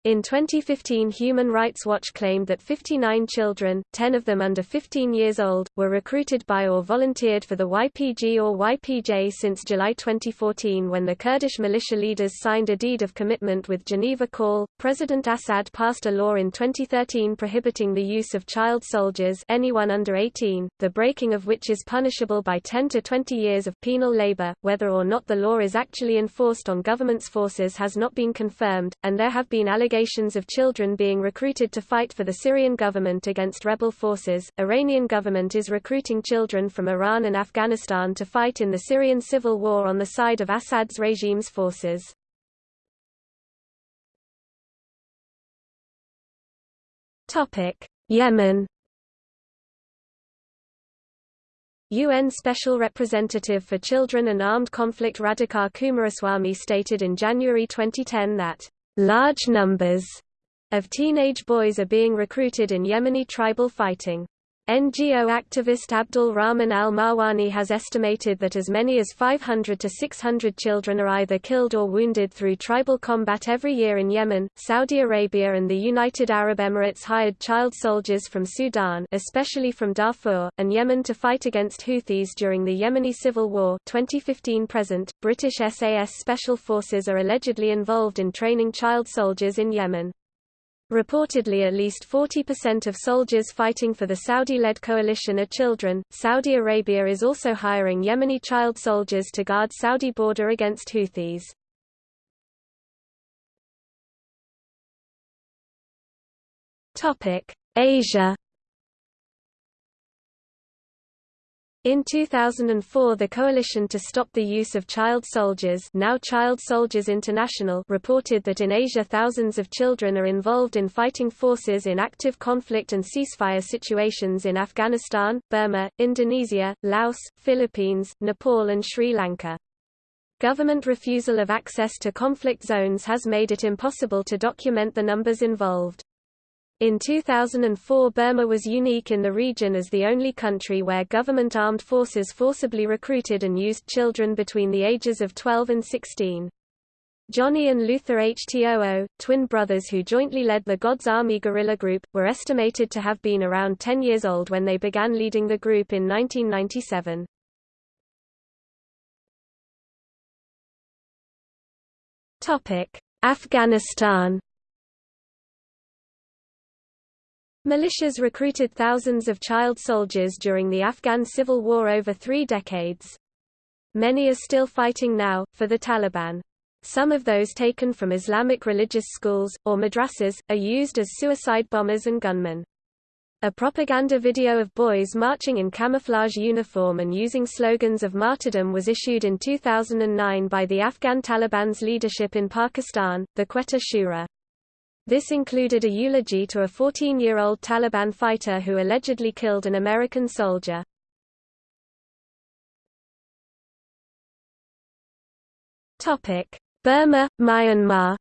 In 2015 Human Rights Watch claimed that 59 children, 10 of them under 15 years old, were recruited by or volunteered for the YPG or YPJ since July 2014 when the Kurdish militia leaders signed a deed of commitment with Geneva Call. President Assad passed a law in 2013 prohibiting the use of child soldiers anyone under 18, the breaking of which is punishable by 10 to 20 years of penal labor. Whether or not the law is actually enforced on government's forces has not been confirmed, and there have been allegations allegations of children being recruited to fight for the Syrian government against rebel forces. Iranian government is recruiting children from Iran and Afghanistan to fight in the Syrian civil war on the side of Assad's regime's forces. Topic: Yemen UN Special Representative for Children and Armed Conflict Radhika Coomaraswamy stated in January 2010 that Large numbers of teenage boys are being recruited in Yemeni tribal fighting. NGO activist Abdul Rahman al-Marwani has estimated that as many as 500 to 600 children are either killed or wounded through tribal combat every year in Yemen. Saudi Arabia and the United Arab Emirates hired child soldiers from Sudan, especially from Darfur, and Yemen to fight against Houthis during the Yemeni civil war 2015 present. British SAS special forces are allegedly involved in training child soldiers in Yemen. Reportedly at least 40% of soldiers fighting for the Saudi-led coalition are children. Saudi Arabia is also hiring Yemeni child soldiers to guard Saudi border against Houthis. Topic: Asia In 2004 the Coalition to Stop the Use of Child Soldiers now Child Soldiers International reported that in Asia thousands of children are involved in fighting forces in active conflict and ceasefire situations in Afghanistan, Burma, Indonesia, Laos, Philippines, Nepal and Sri Lanka. Government refusal of access to conflict zones has made it impossible to document the numbers involved. In 2004 Burma was unique in the region as the only country where government armed forces forcibly recruited and used children between the ages of 12 and 16. Johnny and Luther Htoo, twin brothers who jointly led the God's Army guerrilla group, were estimated to have been around 10 years old when they began leading the group in 1997. Afghanistan Militias recruited thousands of child soldiers during the Afghan civil war over three decades. Many are still fighting now, for the Taliban. Some of those taken from Islamic religious schools, or madrasas, are used as suicide bombers and gunmen. A propaganda video of boys marching in camouflage uniform and using slogans of martyrdom was issued in 2009 by the Afghan Taliban's leadership in Pakistan, the Quetta Shura. This included a eulogy to a 14-year-old Taliban fighter who allegedly killed an American soldier. Burma, Myanmar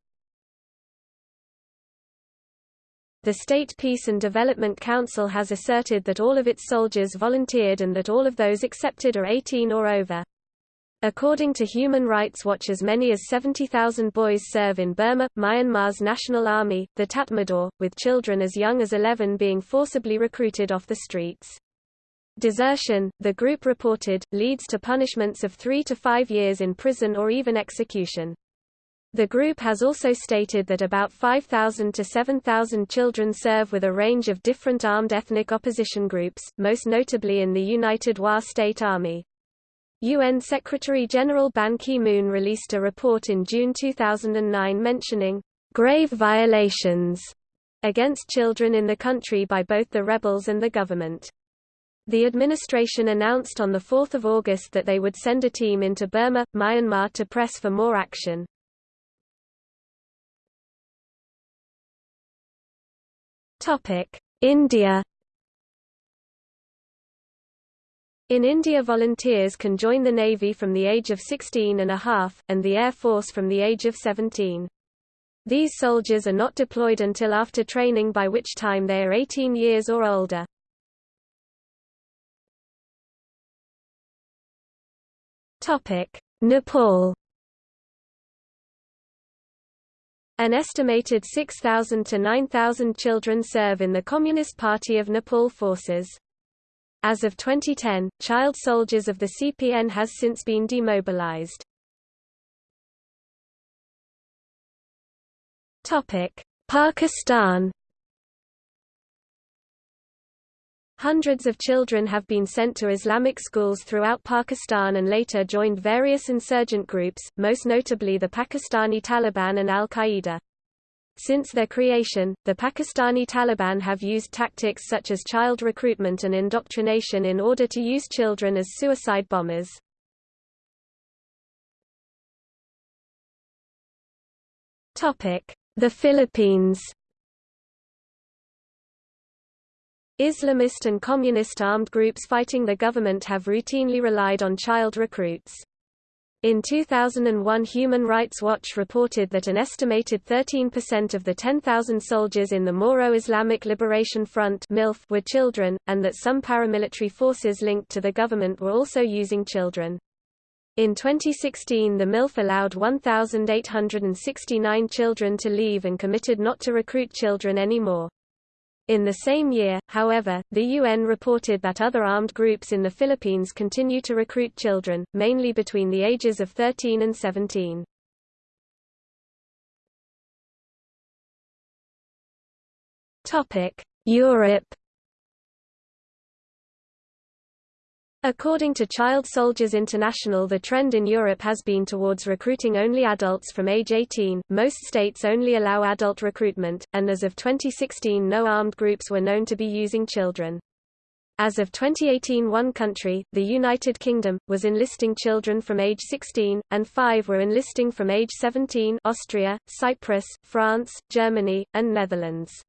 The State Peace and Development Council has asserted that all of its soldiers volunteered and that all of those accepted are 18 or over. According to Human Rights Watch as many as 70,000 boys serve in Burma, Myanmar's national army, the Tatmadaw, with children as young as 11 being forcibly recruited off the streets. Desertion, the group reported, leads to punishments of three to five years in prison or even execution. The group has also stated that about 5,000 to 7,000 children serve with a range of different armed ethnic opposition groups, most notably in the United Wa State Army. UN Secretary-General Ban Ki-moon released a report in June 2009 mentioning grave violations against children in the country by both the rebels and the government. The administration announced on 4 August that they would send a team into Burma, Myanmar to press for more action. India In India volunteers can join the Navy from the age of 16 and a half, and the Air Force from the age of 17. These soldiers are not deployed until after training by which time they are 18 years or older. Nepal An estimated 6,000 to 9,000 children serve in the Communist Party of Nepal forces. As of 2010, child soldiers of the CPN has since been demobilized. Pakistan Hundreds of children have been sent to Islamic schools throughout Pakistan and later joined various insurgent groups, most notably the Pakistani Taliban and al-Qaeda. Since their creation, the Pakistani Taliban have used tactics such as child recruitment and indoctrination in order to use children as suicide bombers. The Philippines Islamist and communist armed groups fighting the government have routinely relied on child recruits. In 2001 Human Rights Watch reported that an estimated 13% of the 10,000 soldiers in the Moro Islamic Liberation Front were children, and that some paramilitary forces linked to the government were also using children. In 2016 the MILF allowed 1,869 children to leave and committed not to recruit children anymore. In the same year, however, the UN reported that other armed groups in the Philippines continue to recruit children, mainly between the ages of 13 and 17. Europe According to Child Soldiers International the trend in Europe has been towards recruiting only adults from age 18, most states only allow adult recruitment, and as of 2016 no armed groups were known to be using children. As of 2018 one country, the United Kingdom, was enlisting children from age 16, and five were enlisting from age 17 Austria, Cyprus, France, Germany, and Netherlands.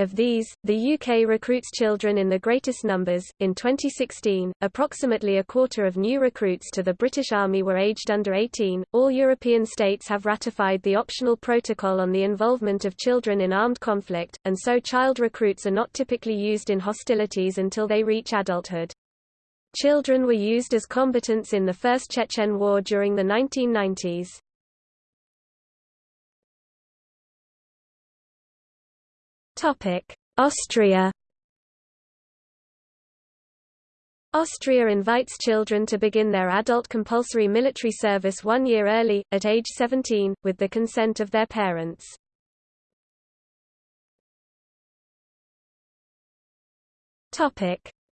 Of these, the UK recruits children in the greatest numbers. In 2016, approximately a quarter of new recruits to the British Army were aged under 18. All European states have ratified the optional protocol on the involvement of children in armed conflict, and so child recruits are not typically used in hostilities until they reach adulthood. Children were used as combatants in the First Chechen War during the 1990s. Austria Austria invites children to begin their adult compulsory military service one year early, at age 17, with the consent of their parents.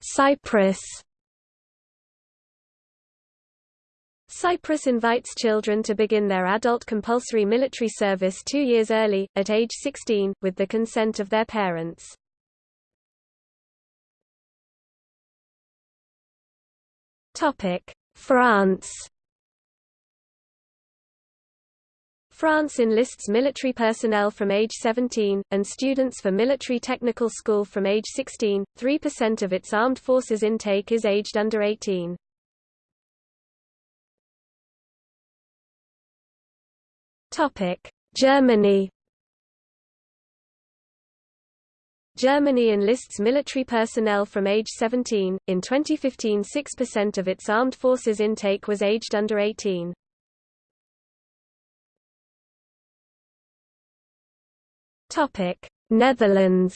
Cyprus Cyprus invites children to begin their adult compulsory military service two years early, at age 16, with the consent of their parents. France France enlists military personnel from age 17, and students for military technical school from age 16. 3% of its armed forces intake is aged under 18. Germany Germany enlists military personnel from age 17. In 2015, 6% of its armed forces intake was aged under 18. Topic: Netherlands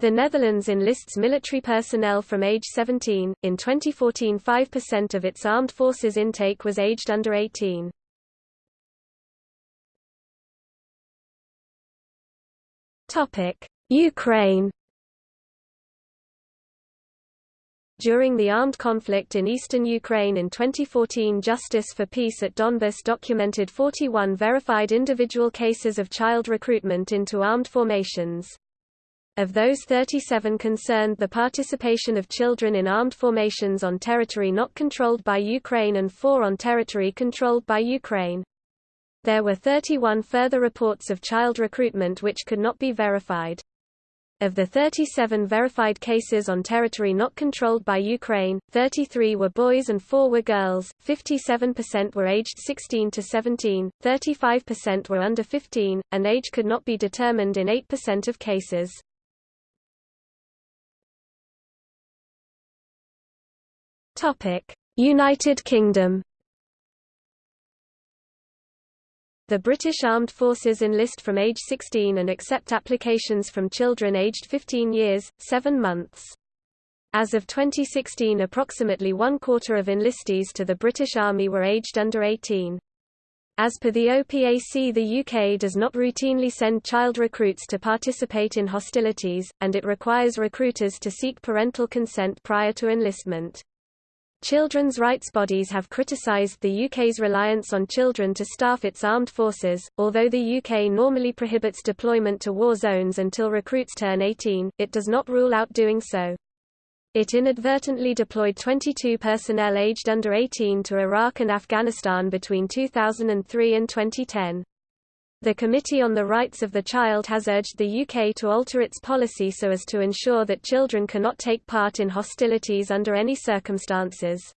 The Netherlands enlists military personnel from age 17. In 2014, 5% of its armed forces intake was aged under 18. Topic: Ukraine. During the armed conflict in eastern Ukraine in 2014 Justice for Peace at Donbas documented 41 verified individual cases of child recruitment into armed formations. Of those 37 concerned the participation of children in armed formations on territory not controlled by Ukraine and four on territory controlled by Ukraine. There were 31 further reports of child recruitment which could not be verified. Of the 37 verified cases on territory not controlled by Ukraine, 33 were boys and 4 were girls, 57% were aged 16 to 17, 35% were under 15, and age could not be determined in 8% of cases. United Kingdom The British Armed Forces enlist from age 16 and accept applications from children aged 15 years, 7 months. As of 2016 approximately one quarter of enlistees to the British Army were aged under 18. As per the OPAC the UK does not routinely send child recruits to participate in hostilities, and it requires recruiters to seek parental consent prior to enlistment. Children's rights bodies have criticised the UK's reliance on children to staff its armed forces. Although the UK normally prohibits deployment to war zones until recruits turn 18, it does not rule out doing so. It inadvertently deployed 22 personnel aged under 18 to Iraq and Afghanistan between 2003 and 2010. The Committee on the Rights of the Child has urged the UK to alter its policy so as to ensure that children cannot take part in hostilities under any circumstances.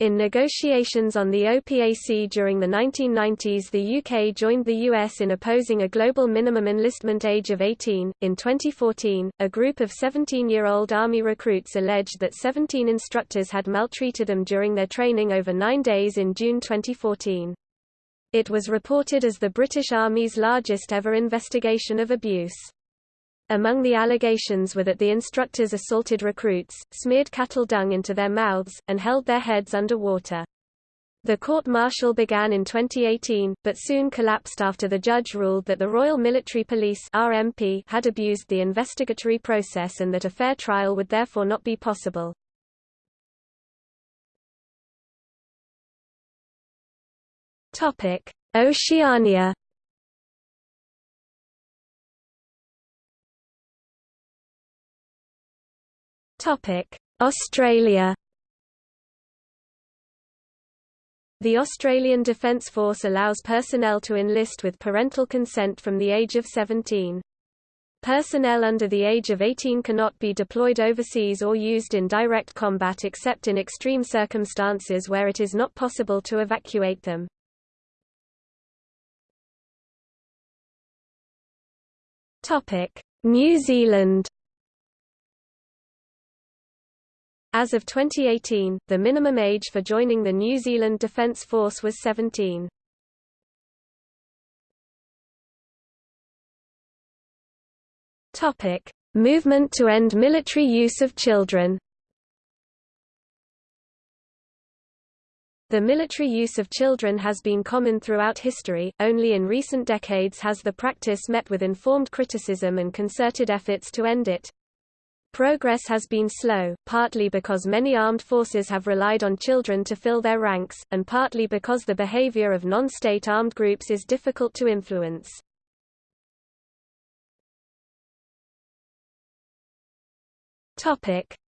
In negotiations on the OPAC during the 1990s, the UK joined the US in opposing a global minimum enlistment age of 18. In 2014, a group of 17 year old Army recruits alleged that 17 instructors had maltreated them during their training over nine days in June 2014. It was reported as the British Army's largest ever investigation of abuse. Among the allegations were that the instructors assaulted recruits, smeared cattle dung into their mouths, and held their heads under water. The court-martial began in 2018, but soon collapsed after the judge ruled that the Royal Military Police RMP had abused the investigatory process and that a fair trial would therefore not be possible. Topic: Oceania. Topic: Australia. The Australian Defence Force allows personnel to enlist with parental consent from the age of 17. Personnel under the age of 18 cannot be deployed overseas or used in direct combat except in extreme circumstances where it is not possible to evacuate them. Topic: New Zealand. As of 2018, the minimum age for joining the New Zealand Defence Force was 17. Topic: Movement to end military use of children. The military use of children has been common throughout history, only in recent decades has the practice met with informed criticism and concerted efforts to end it. Progress has been slow, partly because many armed forces have relied on children to fill their ranks, and partly because the behavior of non-state armed groups is difficult to influence.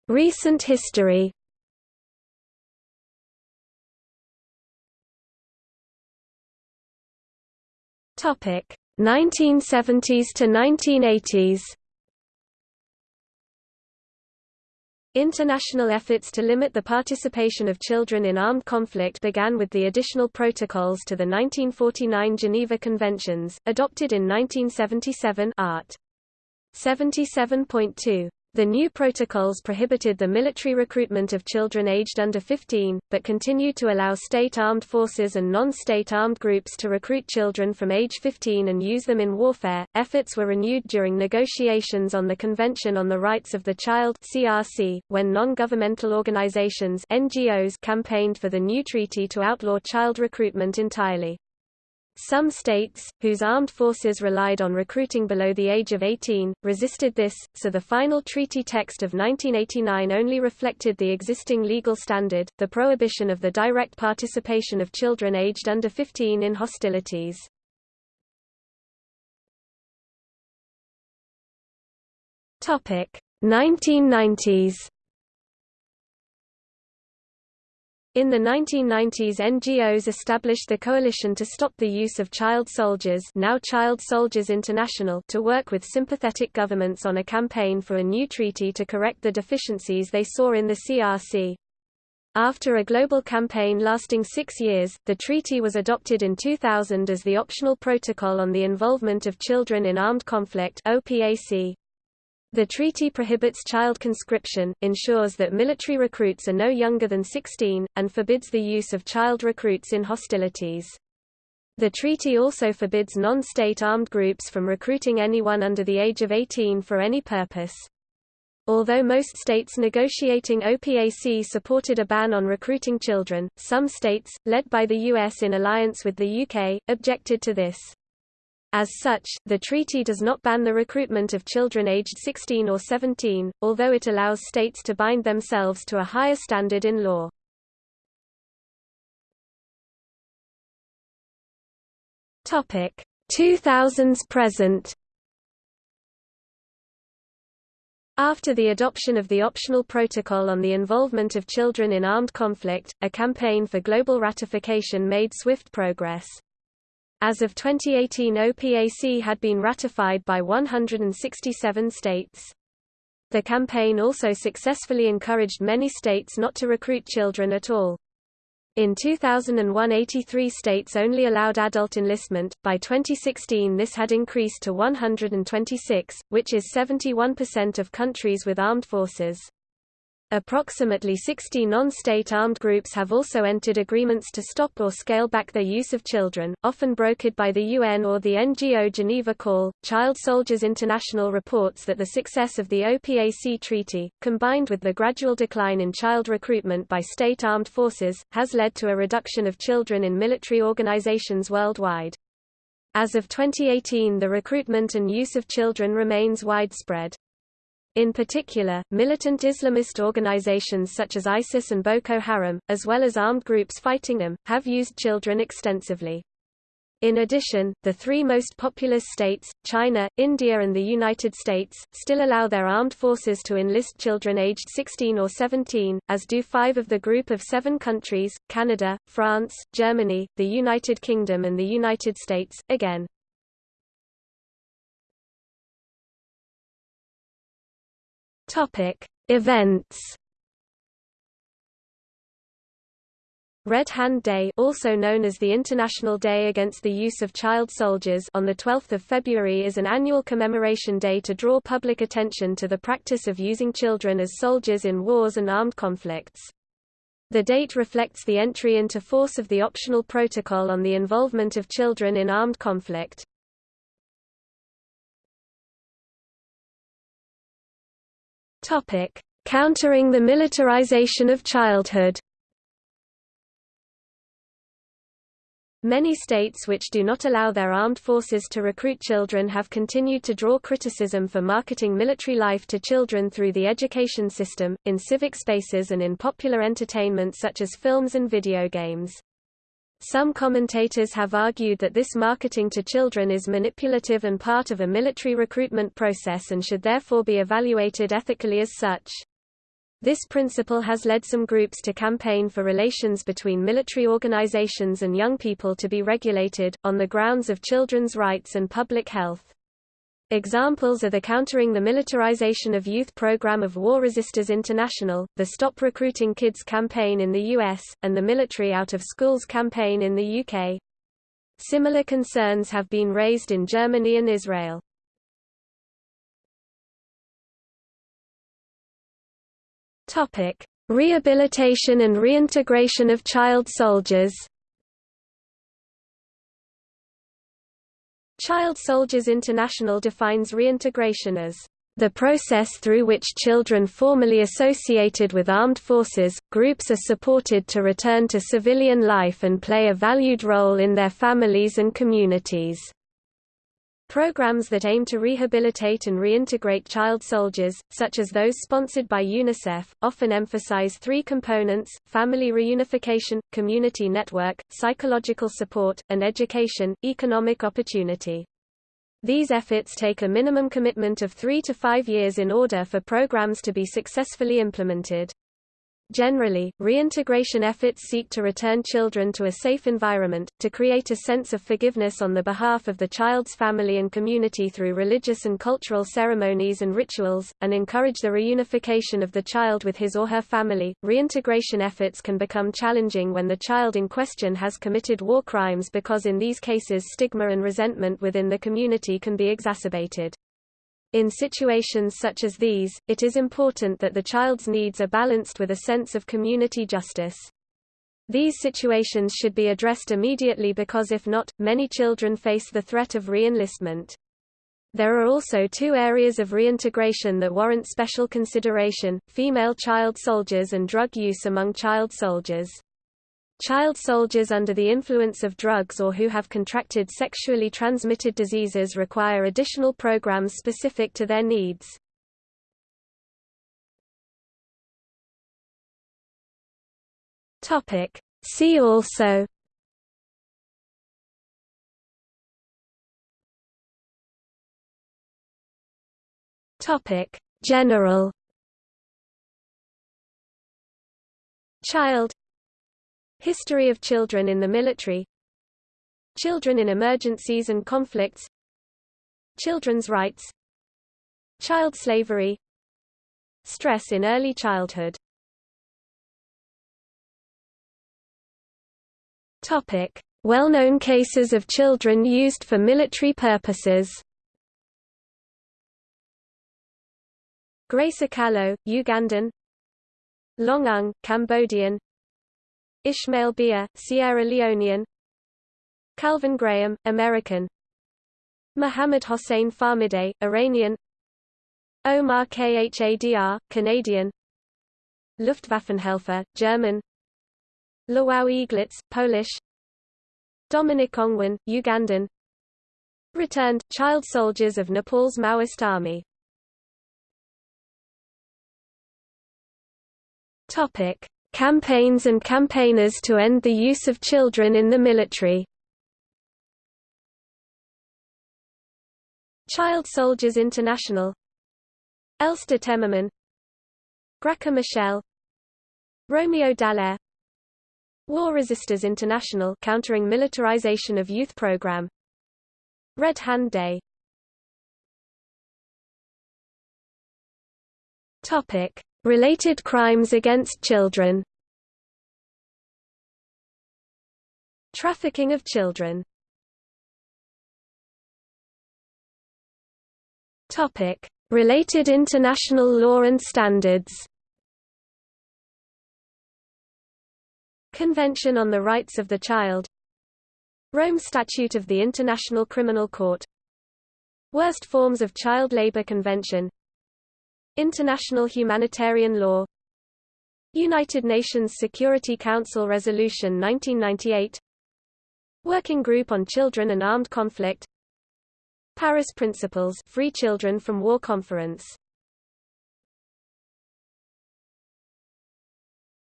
Recent history Topic 1970s to 1980s. International efforts to limit the participation of children in armed conflict began with the additional protocols to the 1949 Geneva Conventions, adopted in 1977 Art. 77.2. The new protocols prohibited the military recruitment of children aged under 15, but continued to allow state armed forces and non-state armed groups to recruit children from age 15 and use them in warfare. Efforts were renewed during negotiations on the Convention on the Rights of the Child (CRC), when non-governmental organizations (NGOs) campaigned for the new treaty to outlaw child recruitment entirely. Some states, whose armed forces relied on recruiting below the age of 18, resisted this, so the final treaty text of 1989 only reflected the existing legal standard, the prohibition of the direct participation of children aged under 15 in hostilities. Topic 1990s In the 1990s NGOs established the Coalition to Stop the Use of Child Soldiers now Child Soldiers International to work with sympathetic governments on a campaign for a new treaty to correct the deficiencies they saw in the CRC. After a global campaign lasting six years, the treaty was adopted in 2000 as the optional protocol on the involvement of children in armed conflict OPAC. The treaty prohibits child conscription, ensures that military recruits are no younger than 16, and forbids the use of child recruits in hostilities. The treaty also forbids non-state armed groups from recruiting anyone under the age of 18 for any purpose. Although most states negotiating OPAC supported a ban on recruiting children, some states, led by the US in alliance with the UK, objected to this. As such, the treaty does not ban the recruitment of children aged 16 or 17, although it allows states to bind themselves to a higher standard in law. Topic 2000s present After the adoption of the optional protocol on the involvement of children in armed conflict, a campaign for global ratification made swift progress. As of 2018 OPAC had been ratified by 167 states. The campaign also successfully encouraged many states not to recruit children at all. In 2001 83 states only allowed adult enlistment, by 2016 this had increased to 126, which is 71% of countries with armed forces. Approximately 60 non-state armed groups have also entered agreements to stop or scale back their use of children, often brokered by the UN or the NGO Geneva Call. Child Soldiers International reports that the success of the OPAC treaty, combined with the gradual decline in child recruitment by state armed forces, has led to a reduction of children in military organizations worldwide. As of 2018 the recruitment and use of children remains widespread. In particular, militant Islamist organizations such as ISIS and Boko Haram, as well as armed groups fighting them, have used children extensively. In addition, the three most populous states, China, India and the United States, still allow their armed forces to enlist children aged 16 or 17, as do five of the group of seven countries, Canada, France, Germany, the United Kingdom and the United States, again. Topic: Events. Red Hand Day also known as the International Day Against the Use of Child Soldiers on the 12th of February is an annual commemoration day to draw public attention to the practice of using children as soldiers in wars and armed conflicts. The date reflects the entry into force of the optional protocol on the involvement of children in armed conflict. Topic: Countering the militarization of childhood. Many states which do not allow their armed forces to recruit children have continued to draw criticism for marketing military life to children through the education system, in civic spaces and in popular entertainment such as films and video games. Some commentators have argued that this marketing to children is manipulative and part of a military recruitment process and should therefore be evaluated ethically as such. This principle has led some groups to campaign for relations between military organizations and young people to be regulated, on the grounds of children's rights and public health. Examples are the Countering the Militarization of Youth program of War Resisters International, the Stop Recruiting Kids campaign in the US, and the Military Out of Schools campaign in the UK. Similar concerns have been raised in Germany and Israel. Topic: Rehabilitation and reintegration of child soldiers. Child Soldiers International defines reintegration as The process through which children formerly associated with armed forces, groups are supported to return to civilian life and play a valued role in their families and communities. Programs that aim to rehabilitate and reintegrate child soldiers, such as those sponsored by UNICEF, often emphasize three components, family reunification, community network, psychological support, and education, economic opportunity. These efforts take a minimum commitment of three to five years in order for programs to be successfully implemented. Generally, reintegration efforts seek to return children to a safe environment, to create a sense of forgiveness on the behalf of the child's family and community through religious and cultural ceremonies and rituals, and encourage the reunification of the child with his or her family. Reintegration efforts can become challenging when the child in question has committed war crimes because in these cases stigma and resentment within the community can be exacerbated. In situations such as these, it is important that the child's needs are balanced with a sense of community justice. These situations should be addressed immediately because if not, many children face the threat of re-enlistment. There are also two areas of reintegration that warrant special consideration, female child soldiers and drug use among child soldiers. Child soldiers under the influence of drugs or who have contracted sexually transmitted diseases require additional programs specific to their needs. Topic. See also Topic General Child History of children in the military. Children in emergencies and conflicts. Children's rights. Child slavery. Stress in early childhood. Topic. Well-known cases of children used for military purposes. Grace Akallo, Ugandan. Loung Ung, Cambodian Ishmael Beah, Sierra Leonean. Calvin Graham, American. Mohammad Hossein Fahmideh, Iranian. Omar Khadr, Canadian. Luftwaffenhelfer, German. Lwał Eaglitz, Polish. Dominic Ongwen, Ugandan. Returned, child soldiers of Nepal's Maoist army. Topic Campaigns and campaigners to end the use of children in the military. Child Soldiers International. Els de Temmerman. Graca Machel. Romeo Dallaire. War Resisters International countering militarization of youth program. Red Hand Day. Topic Related crimes against children. Trafficking of children. Topic: Related international law and standards. Convention on the Rights of the Child. Rome Statute of the International Criminal Court. Worst Forms of Child Labor Convention International humanitarian law. United Nations Security Council Resolution 1998 Working Group on Children and Armed Conflict. Paris Principles Free Children from War Conference.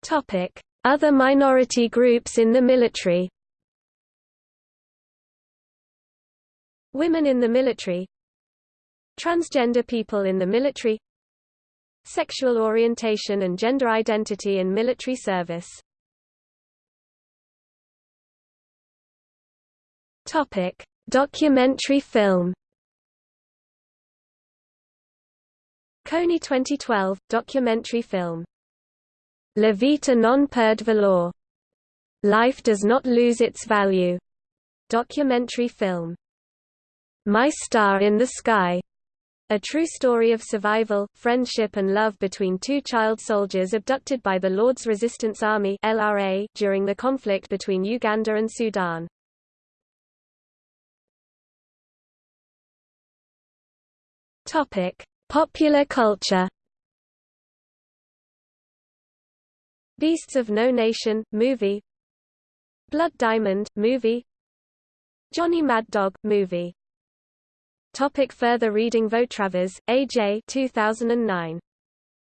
Topic. Other minority groups in the military. Women in the military. Transgender people in the military Sexual orientation and gender identity in military service Topic: Documentary film. Kony 2012 documentary film. La vita non perde valore. Life does not lose its value. Documentary film. My Star in the Sky. A true story of survival, friendship and love between two child soldiers abducted by the Lord's Resistance Army (LRA) during the conflict between Uganda and Sudan. Topic: Popular culture Beasts of No Nation, movie Blood Diamond, movie Johnny Mad Dog, movie Topic further reading Vautravers, A.J. 2009.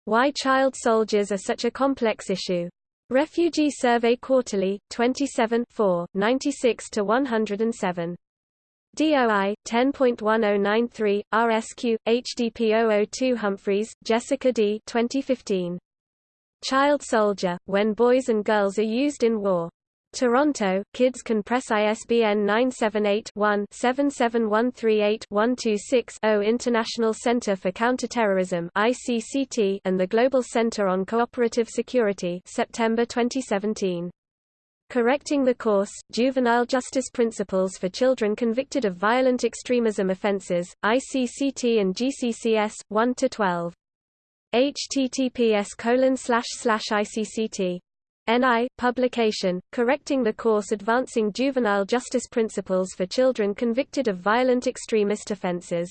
Why Child Soldiers Are Such a Complex Issue. Refugee Survey Quarterly, 27 4, 96–107. DOI 10.1093 RSQ HDP 002 Humphreys, Jessica D. 2015. Child Soldier: When Boys and Girls Are Used in War. Toronto, Kids Can Press ISBN 978-1-77138-126-0 International Center for Counterterrorism ICCT and the Global Center on Cooperative Security September 2017. Correcting the Course, Juvenile Justice Principles for Children Convicted of Violent Extremism Offenses, ICCT and GCCS, 1–12. https ICCT. NI, publication, Correcting the Course Advancing Juvenile Justice Principles for Children Convicted of Violent Extremist Offenses